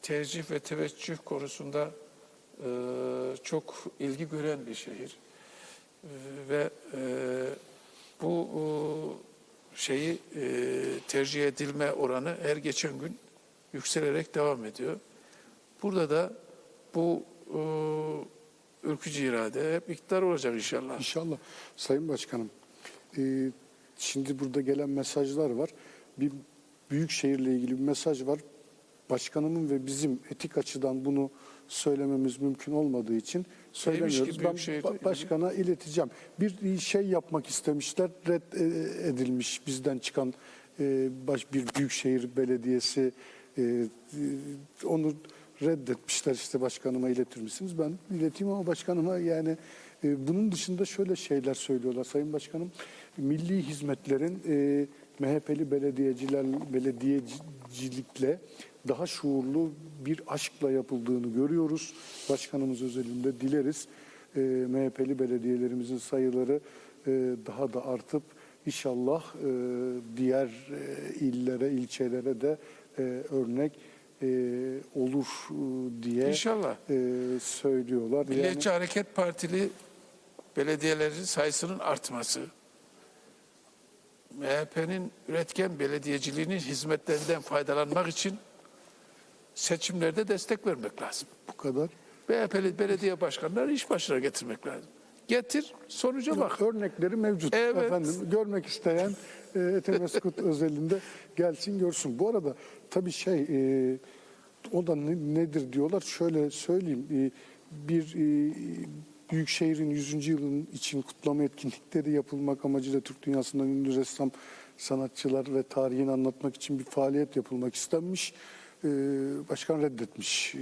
Tercih ve teveccüh konusunda e, çok ilgi gören bir şehir. E, ve e, bu e, şeyi e, tercih edilme oranı her geçen gün yükselerek devam ediyor. Burada da bu e, ülkücü irade hep iktidar olacak inşallah. İnşallah. Sayın Başkanım, e, şimdi burada gelen mesajlar var. Bir büyük şehirle ilgili bir mesaj var. Başkanımın ve bizim etik açıdan bunu söylememiz mümkün olmadığı için söylemiyoruz. Ben ba- ilgili? başkana ileteceğim. Bir şey yapmak istemişler, red e, edilmiş bizden çıkan e, baş bir büyükşehir belediyesi e, e, onu reddetmişler işte başkanıma iletir misiniz? Ben ileteyim ama başkanıma yani e, bunun dışında şöyle şeyler söylüyorlar Sayın Başkanım. Milli hizmetlerin e, MHP'li belediyeciler belediyecilikle daha şuurlu bir aşkla yapıldığını görüyoruz. Başkanımız özelinde dileriz. E, MHP'li belediyelerimizin sayıları e, daha da artıp inşallah e, diğer e, illere, ilçelere de e, örnek e, olur e, diye İnşallah. e, söylüyorlar. Yani, Milliyetçi Hareket Partili belediyelerin sayısının artması, MHP'nin üretken belediyeciliğinin hizmetlerinden faydalanmak için seçimlerde destek vermek lazım. bu kadar. MHP'li belediye başkanları iş başına getirmek lazım. Getir, sonuca bak. Örnekleri mevcut. Evet. Efendim görmek isteyen e, Etemeskut özelinde gelsin görsün. Bu arada tabii şey e, o da ne- nedir diyorlar. Şöyle söyleyeyim. E, bir e, Büyükşehir'in 100. yılın için kutlama etkinlikleri yapılmak amacıyla Türk dünyasından ünlü ressam sanatçılar ve tarihini anlatmak için bir faaliyet yapılmak istenmiş. E, başkan reddetmiş. E,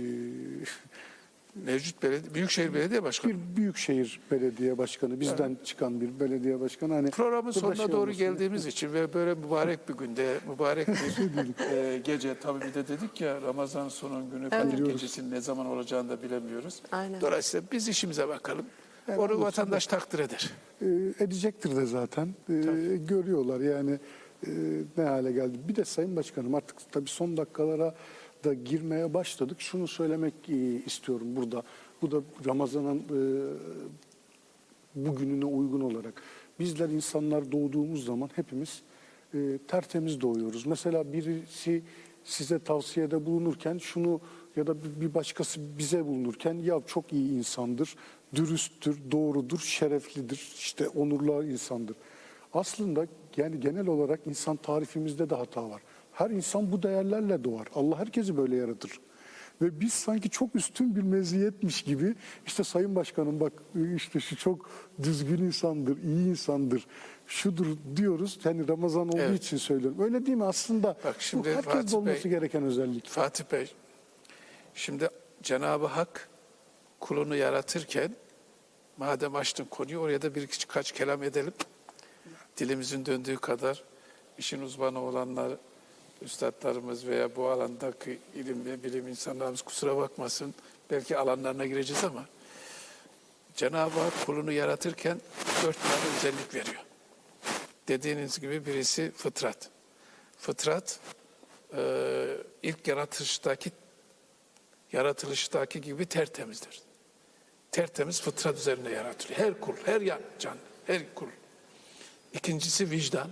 Mevcut belediye, Büyükşehir Belediye Başkanı. bir büyükşehir belediye başkanı, bizden çıkan bir belediye başkanı. Hani Programın sonuna şey doğru geldiğimiz için ve böyle mübarek bir günde, mübarek bir e, gece tabii bir de dedik ya Ramazan sonun günü Kadir Biliyoruz. gecesinin ne zaman olacağını da bilemiyoruz. Aynen. Dolayısıyla biz işimize bakalım. Evet, Onu vatandaş takdir eder. E, edecektir de zaten. E, görüyorlar yani e, ne hale geldi. Bir de Sayın Başkanım artık tabii son dakikalara da girmeye başladık. Şunu söylemek e, istiyorum burada. Bu da Ramazan'ın e, bugününe uygun olarak. Bizler insanlar doğduğumuz zaman hepimiz e, tertemiz doğuyoruz. Mesela birisi size tavsiyede bulunurken şunu ya da bir- başkası bize bulunurken ya çok iyi insandır, dürüsttür, doğrudur, şereflidir, işte onurlu insandır. Aslında yani genel olarak insan tarifimizde de hata var. Her insan bu değerlerle doğar. Allah herkesi böyle yaratır. Ve biz sanki çok üstün bir meziyetmiş gibi işte Sayın Başkanım bak işte şu çok düzgün insandır, iyi insandır, şudur diyoruz. Yani Ramazan olduğu Evet. için söylüyorum. Öyle değil mi? Aslında Bak şimdi bu herkeste Fatih olması Bey- gereken özellik. Fatih Bey, şimdi Cenab-ı Hak kulunu yaratırken madem açtın konuyu oraya da bir kaç kelam edelim. Dilimizin döndüğü kadar işin uzmanı olanlar, üstadlarımız veya bu alandaki ilim ve bilim insanlarımız kusura bakmasın. Belki alanlarına gireceğiz ama Cenab-ı Hak kulunu yaratırken dört tane özellik veriyor. Dediğiniz gibi birisi fıtrat. Fıtrat e, ilk yaratılıştaki yaratılıştaki gibi tertemizdir. Tertemiz fıtrat üzerine yaratılıyor. Her kul, her can, her kul. İkincisi vicdan.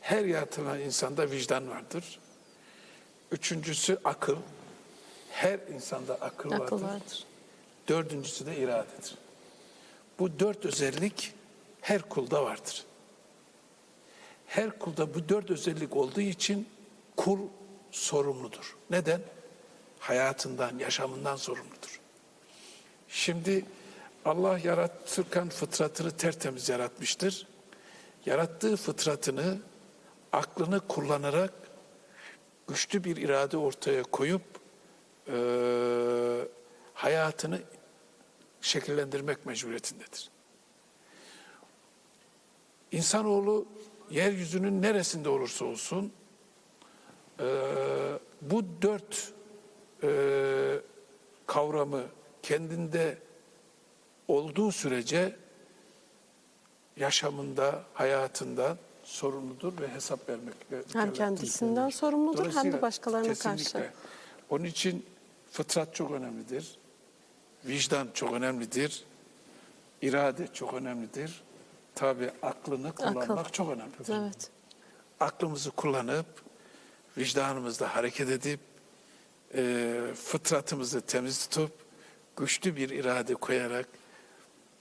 Her yaratılan insanda vicdan vardır. Üçüncüsü akıl. Her insanda akıl, Akıl vardır. vardır. Dördüncüsü de iradedir. Bu dört özellik her kulda vardır. Her kulda bu dört özellik olduğu için kul sorumludur. Neden? Hayatından, yaşamından sorumludur. Şimdi Allah yaratırken fıtratını tertemiz yaratmıştır. Yarattığı fıtratını, aklını kullanarak güçlü bir irade ortaya koyup eee, hayatını şekillendirmek mecburiyetindedir. İnsanoğlu yeryüzünün neresinde olursa olsun eee, bu dört eee, kavramı kendinde olduğu sürece yaşamında, hayatında sorumludur ve hesap vermek. Hem kendisinden sorumludur hem de başkalarına kesinlikle. karşı. Onun için fıtrat çok önemlidir. Vicdan çok önemlidir. irade çok önemlidir. Tabi aklını kullanmak Akıl. çok önemlidir. Evet. aklımızı kullanıp vicdanımızda hareket edip e, fıtratımızı temiz tutup güçlü bir irade koyarak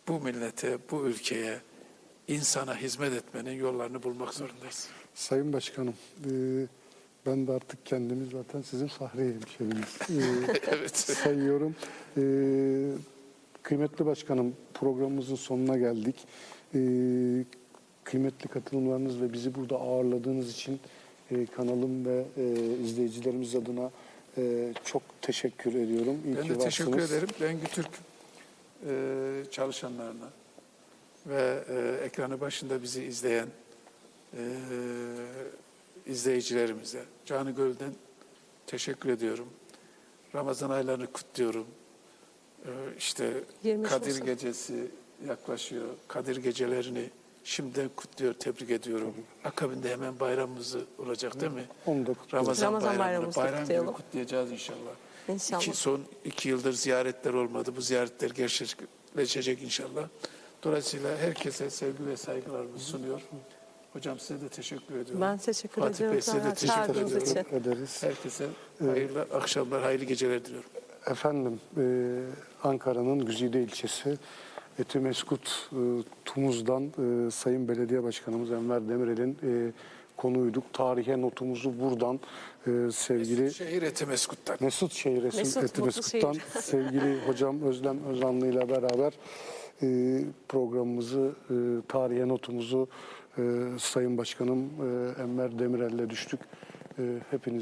bu millete, bu ülkeye, insana hizmet etmenin yollarını bulmak zorundayız. Sayın Başkanım, e, ben de artık kendimi zaten sizin Fahri hemşeriniz e, evet. sayıyorum. E, kıymetli Başkanım, programımızın sonuna geldik. E, kıymetli katılımlarınız ve bizi burada ağırladığınız için e, kanalım ve e, izleyicilerimiz adına e, çok teşekkür ediyorum. İyi Ben de teşekkür varsınız. ederim. Bengü Türk e, çalışanlarına ve e, ekranı başında bizi izleyen e, izleyicilerimize canı gölden teşekkür ediyorum. Ramazan aylarını kutluyorum. E, işte 23 Kadir Nisan. Gecesi yaklaşıyor. Kadir gecelerini şimdiden kutluyor, tebrik ediyorum. Akabinde hemen bayramımız olacak değil mi? Onu da kutluyorum. Ramazan, Ramazan bayramını bayramımızı bayram kutlayalım. kutlayacağız inşallah. İnşallah. İki, son iki yıldır ziyaretler olmadı. Bu ziyaretler gerçekleşecek inşallah. Dolayısıyla herkese sevgi ve saygılarımı sunuyor. Hocam size de teşekkür ediyorum. Ben teşekkür Fatih ediyorum Bey size de teşekkür ediyorum. için. ederiz. Herkese hayırlı akşamlar, hayırlı geceler diliyorum. Efendim, e, Ankara'nın Güzide ilçesi Etimeskut e, Tumuz'dan e, Sayın Belediye Başkanımız Enver Demirel'in e, konuyduk. Tarihe notumuzu buradan e, sevgili Şehir Etimeskut'tan. Mesut Şehir Mesut, Mesut, Etimeskut'tan Mutlu sevgili hocam Özlem Özanlı ile beraber e, programımızı, e, tarihe notumuzu e, Sayın Başkanım e, Enver Demirel'le düştük. E, hepiniz